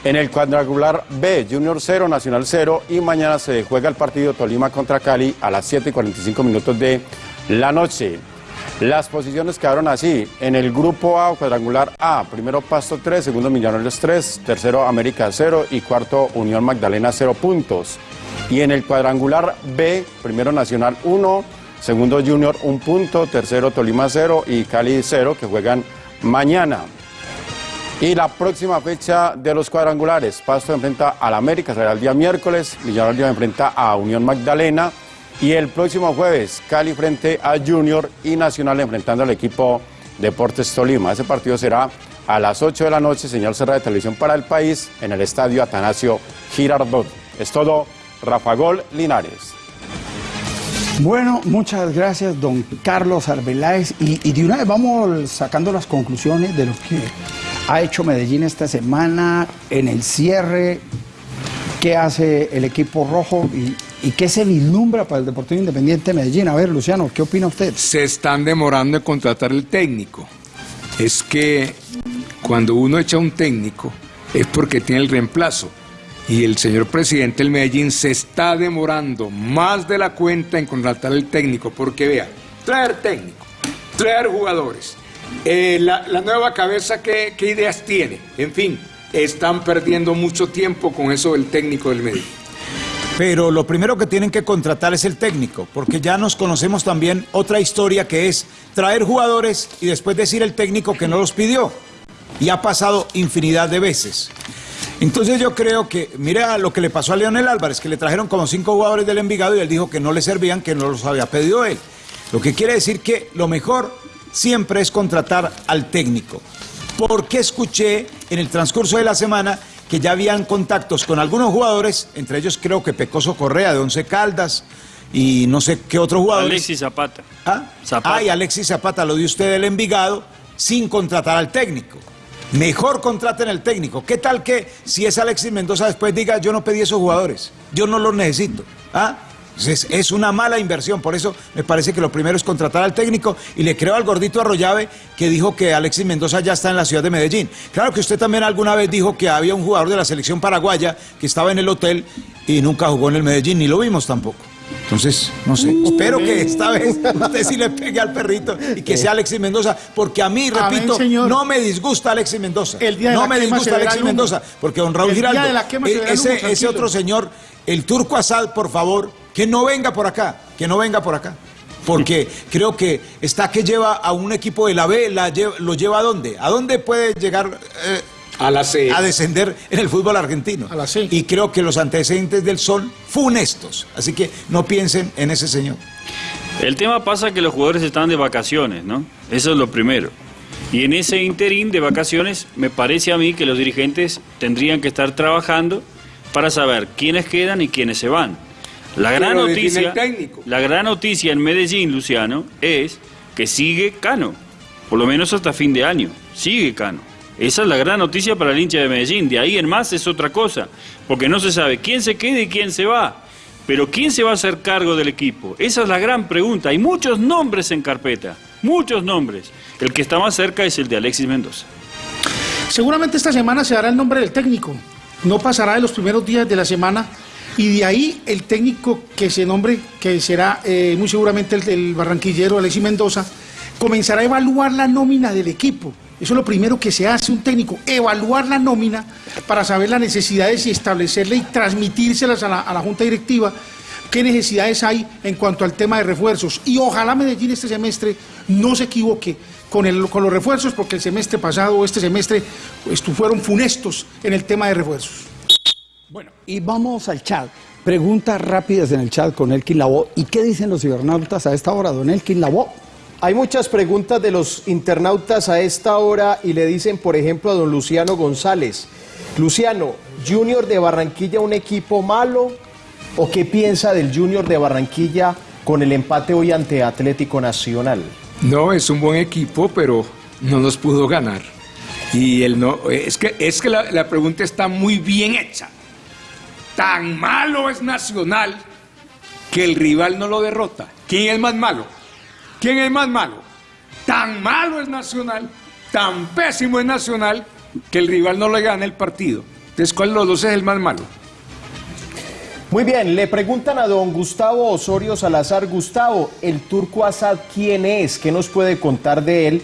En el cuadrangular B, Junior 0, Nacional 0 y mañana se juega el partido Tolima contra Cali a las 7 y 45 minutos de la noche. Las posiciones quedaron así. En el grupo A, cuadrangular A, primero Pasto 3, segundo Millonarios 3, tercero América 0 y cuarto Unión Magdalena 0 puntos. Y en el cuadrangular B, primero Nacional 1, segundo Junior 1 punto, tercero Tolima 0 y Cali 0 que juegan mañana. Y la próxima fecha de los cuadrangulares, Pasto enfrenta al América, será el día miércoles, Millonarios enfrenta a Unión Magdalena y el próximo jueves Cali frente a Junior y Nacional enfrentando al equipo Deportes Tolima. Ese partido será a las 8 de la noche, señal cerrada de televisión para el país en el estadio Atanasio Girardot. Es todo, Rafa Gol Linares. Bueno, muchas gracias, don Carlos Arbeláez. Y, de una vez vamos sacando las conclusiones de lo que ha hecho Medellín esta semana en el cierre, qué hace el equipo rojo y, y qué se vislumbra para el Deportivo Independiente de Medellín. A ver, Luciano, ¿qué opina usted? Se están demorando en contratar el técnico. Es que cuando uno echa un técnico es porque tiene el reemplazo. Y el señor presidente del Medellín se está demorando más de la cuenta en contratar el técnico, porque vea, traer técnico, traer jugadores, eh, la, nueva cabeza, ¿qué, ¿qué ideas tiene? En fin, están perdiendo mucho tiempo con eso del técnico del Medellín. Pero lo primero que tienen que contratar es el técnico, porque ya nos conocemos también otra historia que es traer jugadores y después decir el técnico que no los pidió. Y ha pasado infinidad de veces. Entonces yo creo que, mira lo que le pasó a Leonel Álvarez, que le trajeron como cinco jugadores del Envigado y él dijo que no le servían, que no los había pedido él. Lo que quiere decir que lo mejor siempre es contratar al técnico. Porque escuché en el transcurso de la semana que ya habían contactos con algunos jugadores, entre ellos creo que Pecoso Correa de Once Caldas y no sé qué otro jugador. Alexis Zapata. ¿Ah? Zapata. Ah, y Alexis Zapata lo dio usted del Envigado sin contratar al técnico. Mejor contraten al técnico. ¿Qué tal que si es Alexis Mendoza después diga yo no pedí esos jugadores, yo no los necesito? ¿Ah? Es, es, una mala inversión, por eso me parece que lo primero es contratar al técnico y le creo al gordito Arroyave que dijo que Alexis Mendoza ya está en la ciudad de Medellín. Claro que usted también alguna vez dijo que había un jugador de la selección paraguaya que estaba en el hotel y nunca jugó en el Medellín, ni lo vimos tampoco. Entonces, no sé, espero que esta vez (laughs) usted sí le pegue al perrito y que sea Alexis Mendoza, porque a mí, Amén, repito, señor. no me disgusta Alexis Mendoza. El día de no la me disgusta Alexis. Mendoza, porque don Raúl El día Giraldo, de la quema se eh, el ese, humo, ese otro señor, el turco Asad, por favor, que no venga por acá, que no venga por acá. Porque creo que está que lleva a un equipo de la B, la lleva- lo lleva a dónde? ¿A dónde puede llegar eh, a la C? A descender en el fútbol argentino. A la C. Y creo que los antecedentes del Sol funestos. Así que no piensen en ese señor. El tema pasa que los jugadores están de vacaciones, ¿no? Eso es lo primero. Y en ese interín de vacaciones, me parece a mí que los dirigentes tendrían que estar trabajando para saber quiénes quedan y quiénes se van. La gran noticia, la gran noticia en Medellín, Luciano, es que sigue Cano, por lo menos hasta fin de año. Sigue Cano. Esa es la gran noticia para el hincha de Medellín. De ahí en más es otra cosa, porque no se sabe quién se queda y quién se va. Pero ¿quién se va a hacer cargo del equipo? Esa es la gran pregunta. Hay muchos nombres en carpeta, muchos nombres. El que está más cerca es el de Alexis Mendoza. Seguramente esta semana se dará el nombre del técnico. No pasará de los primeros días de la semana y de ahí el técnico que se nombre, que será eh, muy seguramente el, el barranquillero Alexis Mendoza, comenzará a evaluar la nómina del equipo. Eso es lo primero que se hace un técnico, evaluar la nómina para saber las necesidades y establecerle y transmitírselas a la, Junta Directiva qué necesidades hay en cuanto al tema de refuerzos. Y ojalá Medellín este semestre no se equivoque con, los refuerzos, porque el semestre pasado o este semestre estu- fueron funestos en el tema de refuerzos. Bueno, y vamos al chat. Preguntas rápidas en el chat con Elkin Labo. ¿Y qué dicen los cibernautas a esta hora, don Elkin Labo? Hay muchas preguntas de los internautas a esta hora y le dicen, por ejemplo, a don Luciano González. Luciano, Junior de Barranquilla, un equipo malo, o qué piensa del Junior de Barranquilla con el empate hoy ante Atlético Nacional? No, es un buen equipo, pero no nos pudo ganar. Y él no, es que, es que la, la pregunta está muy bien hecha. Tan malo es Nacional que el rival no lo derrota. ¿Quién es más malo? ¿Quién es más malo? Tan malo es Nacional, tan pésimo es Nacional que el rival no le gana el partido. Entonces, ¿cuál de los dos es el más malo? Muy bien, le preguntan a don Gustavo Osorio Salazar. Gustavo, ¿el turco Asad quién es? ¿Qué nos puede contar de él?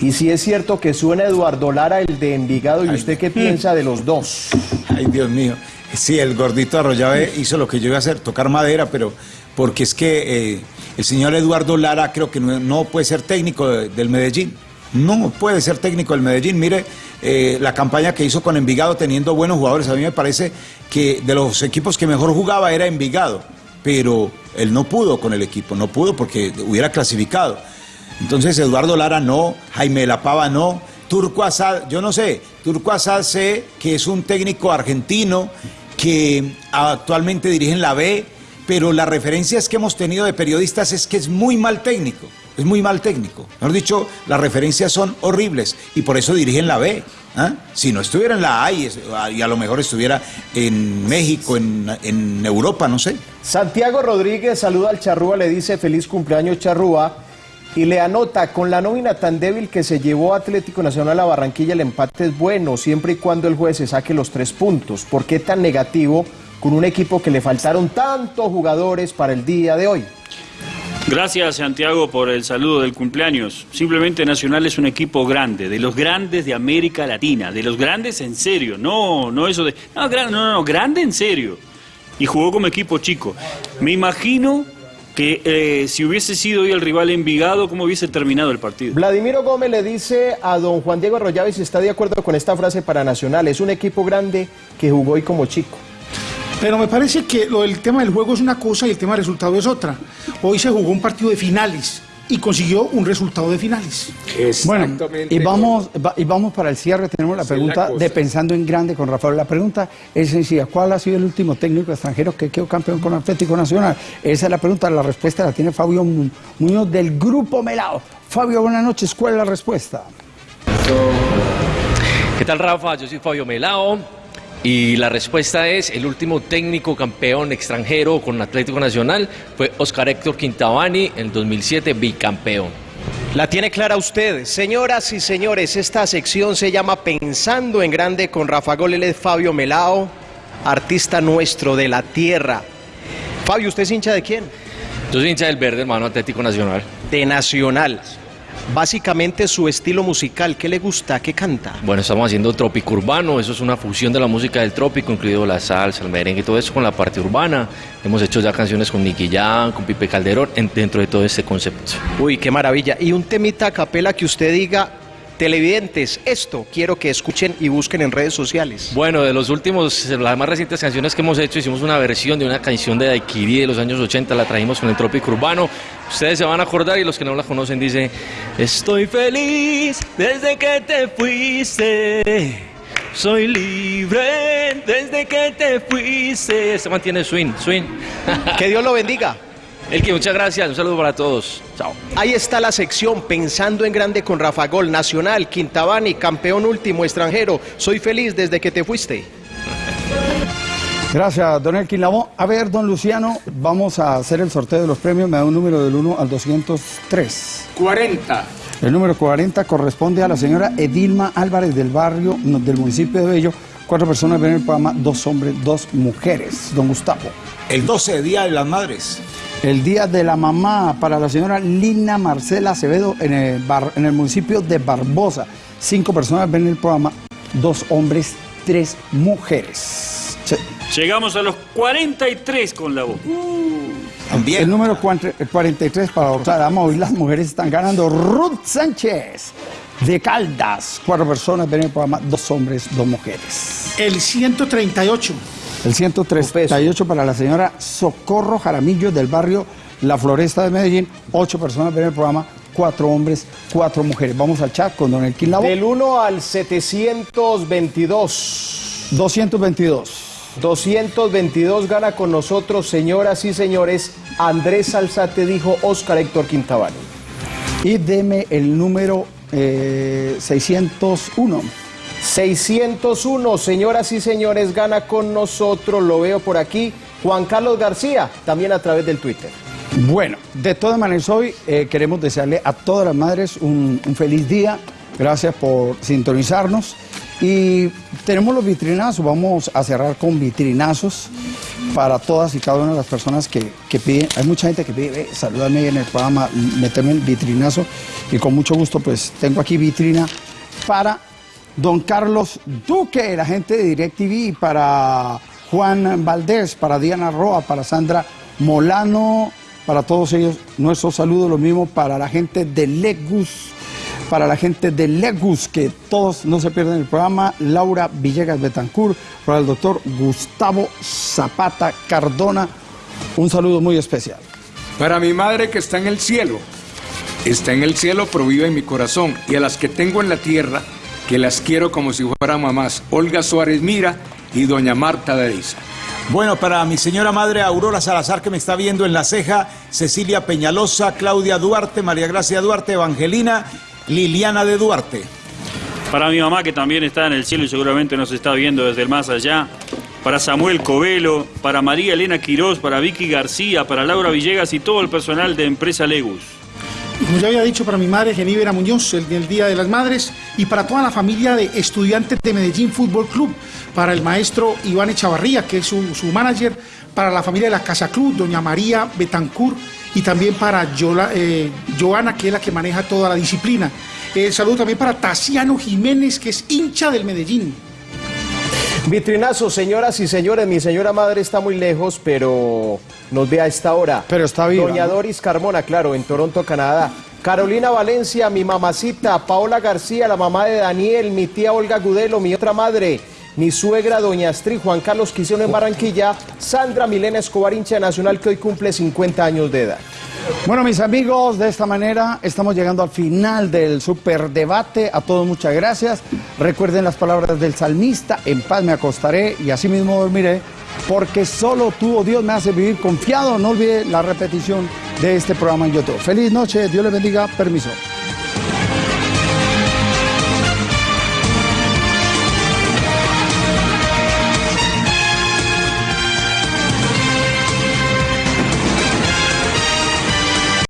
Y si es cierto que suena Eduardo Lara, el de Envigado, ¿y usted qué piensa de los dos? Ay, Dios mío. Sí, el gordito Arroyave hizo lo que yo iba a hacer, tocar madera, pero porque es que eh, el señor Eduardo Lara creo que no, puede ser técnico de- del Medellín. No puede ser técnico del Medellín. Mire eh, la campaña que hizo con Envigado teniendo buenos jugadores. A mí me parece que de los equipos que mejor jugaba era Envigado, pero él no pudo con el equipo, no pudo porque hubiera clasificado. Entonces Eduardo Lara no, Jaime la Pava no, Turco Asad, yo no sé, Turco Asad sé que es un técnico argentino que actualmente dirige en la B, pero las referencias que hemos tenido de periodistas es que es muy mal técnico, es muy mal técnico. Mejor dicho, las referencias son horribles y por eso dirige en la B. ¿ah? Si no estuviera en la A y a lo mejor estuviera en México, en, en Europa, no sé. Santiago Rodríguez saluda al Charrúa, le dice feliz cumpleaños Charrúa y le anota, con la nómina tan débil que se llevó Atlético Nacional a Barranquilla, el empate es bueno, siempre y cuando el juez se saque los tres puntos. ¿Por qué tan negativo con un equipo que le faltaron tantos jugadores para el día de hoy? Gracias Santiago por el saludo del cumpleaños. Simplemente Nacional es un equipo grande, de los grandes de América Latina, de los grandes en serio, no, no eso de, no, gran- no, no, no, grande en serio. Y jugó como equipo chico. Me imagino que eh, si hubiese sido hoy el rival Envigado, ¿cómo hubiese terminado el partido? Vladimiro Gómez le dice a don Juan Diego Arroyave si está de acuerdo con esta frase para Nacional. Es un equipo grande que jugó hoy como chico. Pero me parece que lo del tema del juego es una cosa y el tema del resultado es otra. Hoy se jugó un partido de finales y consiguió un resultado de finales. Bueno, y vamos, va- y vamos para el cierre. Tenemos la pregunta la de Pensando en Grande con Rafael. La pregunta es sencilla. ¿Cuál ha sido el último técnico extranjero que quedó campeón con Atlético Nacional? Esa es la pregunta. La respuesta la tiene Fabio Mu- Muñoz del Grupo Melao. Fabio, buenas noches. ¿Cuál es la respuesta? ¿Qué tal Rafa? Yo soy Fabio Melao y la respuesta es el último técnico campeón extranjero con Atlético Nacional fue Oscar Héctor Quintabani en el 2007 bicampeón. La tiene clara usted. Señoras y señores, esta sección se llama Pensando en Grande con Rafa Gol, él es Fabio Melao, artista nuestro de la tierra. Fabio, ¿usted es hincha de quién? Yo soy hincha del verde, hermano Atlético Nacional. De Nacional. Básicamente su estilo musical, ¿qué le gusta? ¿Qué canta? Bueno, estamos haciendo trópico urbano, eso es una fusión de la música del trópico, incluido la salsa, el merengue y todo eso con la parte urbana. Hemos hecho ya canciones con Nicky Jam, con Pipe Calderón, en- dentro de todo este concepto. Uy, qué maravilla. Y un temita a capela que usted diga, televidentes, esto quiero que escuchen y busquen en redes sociales. Bueno, de los últimos, las más recientes canciones que hemos hecho, hicimos una versión de una canción de Daiquiri de los años 80, la trajimos con el trópico urbano. Ustedes se van a acordar y los que no la conocen dice, estoy feliz desde que te fuiste. Soy libre desde que te fuiste. Se mantiene swing, swing. Que Dios lo bendiga. (laughs) El que muchas gracias, un saludo para todos. Chao. Ahí está la sección Pensando en Grande con Rafa Gol, Nacional, Quintabani, campeón último, extranjero. Soy feliz desde que te fuiste. Gracias, don Elkin Lavón. A ver, don Luciano, vamos a hacer el sorteo de los premios. Me da un número del 1 al 203. 40. El número 40 corresponde a la señora Edilma Álvarez del barrio, del municipio de Bello. Cuatro personas ven el programa, dos hombres, dos mujeres. Don Gustavo. El 12 Día de las Madres. El Día de la Mamá para la señora Lina Marcela Acevedo en el, bar- en el municipio de Barbosa. Cinco personas ven el programa, dos hombres, tres mujeres. Llegamos a los 43 con la voz. El número cuant- 43 para Dama, hoy las mujeres están ganando. Ruth Sánchez de Caldas. Cuatro personas ven el programa, dos hombres, dos mujeres. El 138. El 138 para la señora Socorro Jaramillo del barrio La Floresta de Medellín. Ocho personas ven el programa, cuatro hombres, cuatro mujeres. Vamos al chat con Don Elkin Lavo. Del 1 al 722. 222. 222 gana con nosotros, señoras y señores. Andrés Salzate dijo Oscar Héctor Quintabani. Y deme el número eh, 601. 601, señoras y señores, gana con nosotros, lo veo por aquí, Juan Carlos García, también a través del Twitter. Bueno, de todas maneras hoy eh, queremos desearle a todas las madres un, feliz día. Gracias por sintonizarnos. Y tenemos los vitrinazos, vamos a cerrar con vitrinazos para todas y cada una de las personas que, que piden. Hay mucha gente que pide, "Eh, en el programa, méteme el vitrinazo. Y con mucho gusto, pues tengo aquí vitrina para don Carlos Duque, la gente de DirecTV, para Juan Valdés, para Diana Roa, para Sandra Molano, para todos ellos, nuestro saludo, lo mismo para la gente de Legus, para la gente de Legus, que todos no se pierden el programa, Laura Villegas Betancur, para el doctor Gustavo Zapata Cardona, un saludo muy especial. Para mi madre que está en el cielo, está en el cielo, pero vive en mi corazón. Y a las que tengo en la tierra, que las quiero como si fueran mamás, Olga Suárez Mira y doña Marta de Isa. Bueno, para mi señora madre Aurora Salazar, que me está viendo en la ceja, Cecilia Peñalosa, Claudia Duarte, María Gracia Duarte, Evangelina, Liliana de Duarte. Para mi mamá que también está en el cielo y seguramente nos está viendo desde el más allá. Para Samuel Covelo, para María Elena Quirós, para Vicky García, para Laura Villegas y todo el personal de Empresa Legus. Como ya había dicho, para mi madre Genívera Muñoz, el del Día de las Madres, y para toda la familia de estudiantes de Medellín Fútbol Club, para el maestro Iván Echavarría, que es su, su manager, para la familia de la Casa Club, doña María Betancur, y también para eh, Joana, que es la que maneja toda la disciplina. El saludo también para Taciano Jiménez, que es hincha del Medellín. Vitrinazo, señoras y señores, mi señora madre está muy lejos, pero nos ve a esta hora. Pero está viva, Doña. Doris Carmona, claro, en Toronto, Canadá. Carolina Valencia, mi mamacita, Paola García, la mamá de Daniel, mi tía Olga Gudelo, mi otra madre, mi suegra Doña Astrid, Juan Carlos Quisiono en Barranquilla, Sandra Milena Escobar, hincha nacional que hoy cumple 50 años de edad. Bueno, mis amigos, de esta manera estamos llegando al final del superdebate. A todos muchas gracias. Recuerden las palabras del salmista, en paz me acostaré y así mismo dormiré, porque solo tú, oh Dios, me hace vivir confiado. No olvide la repetición de este programa en YouTube. Feliz noche, Dios les bendiga, permiso.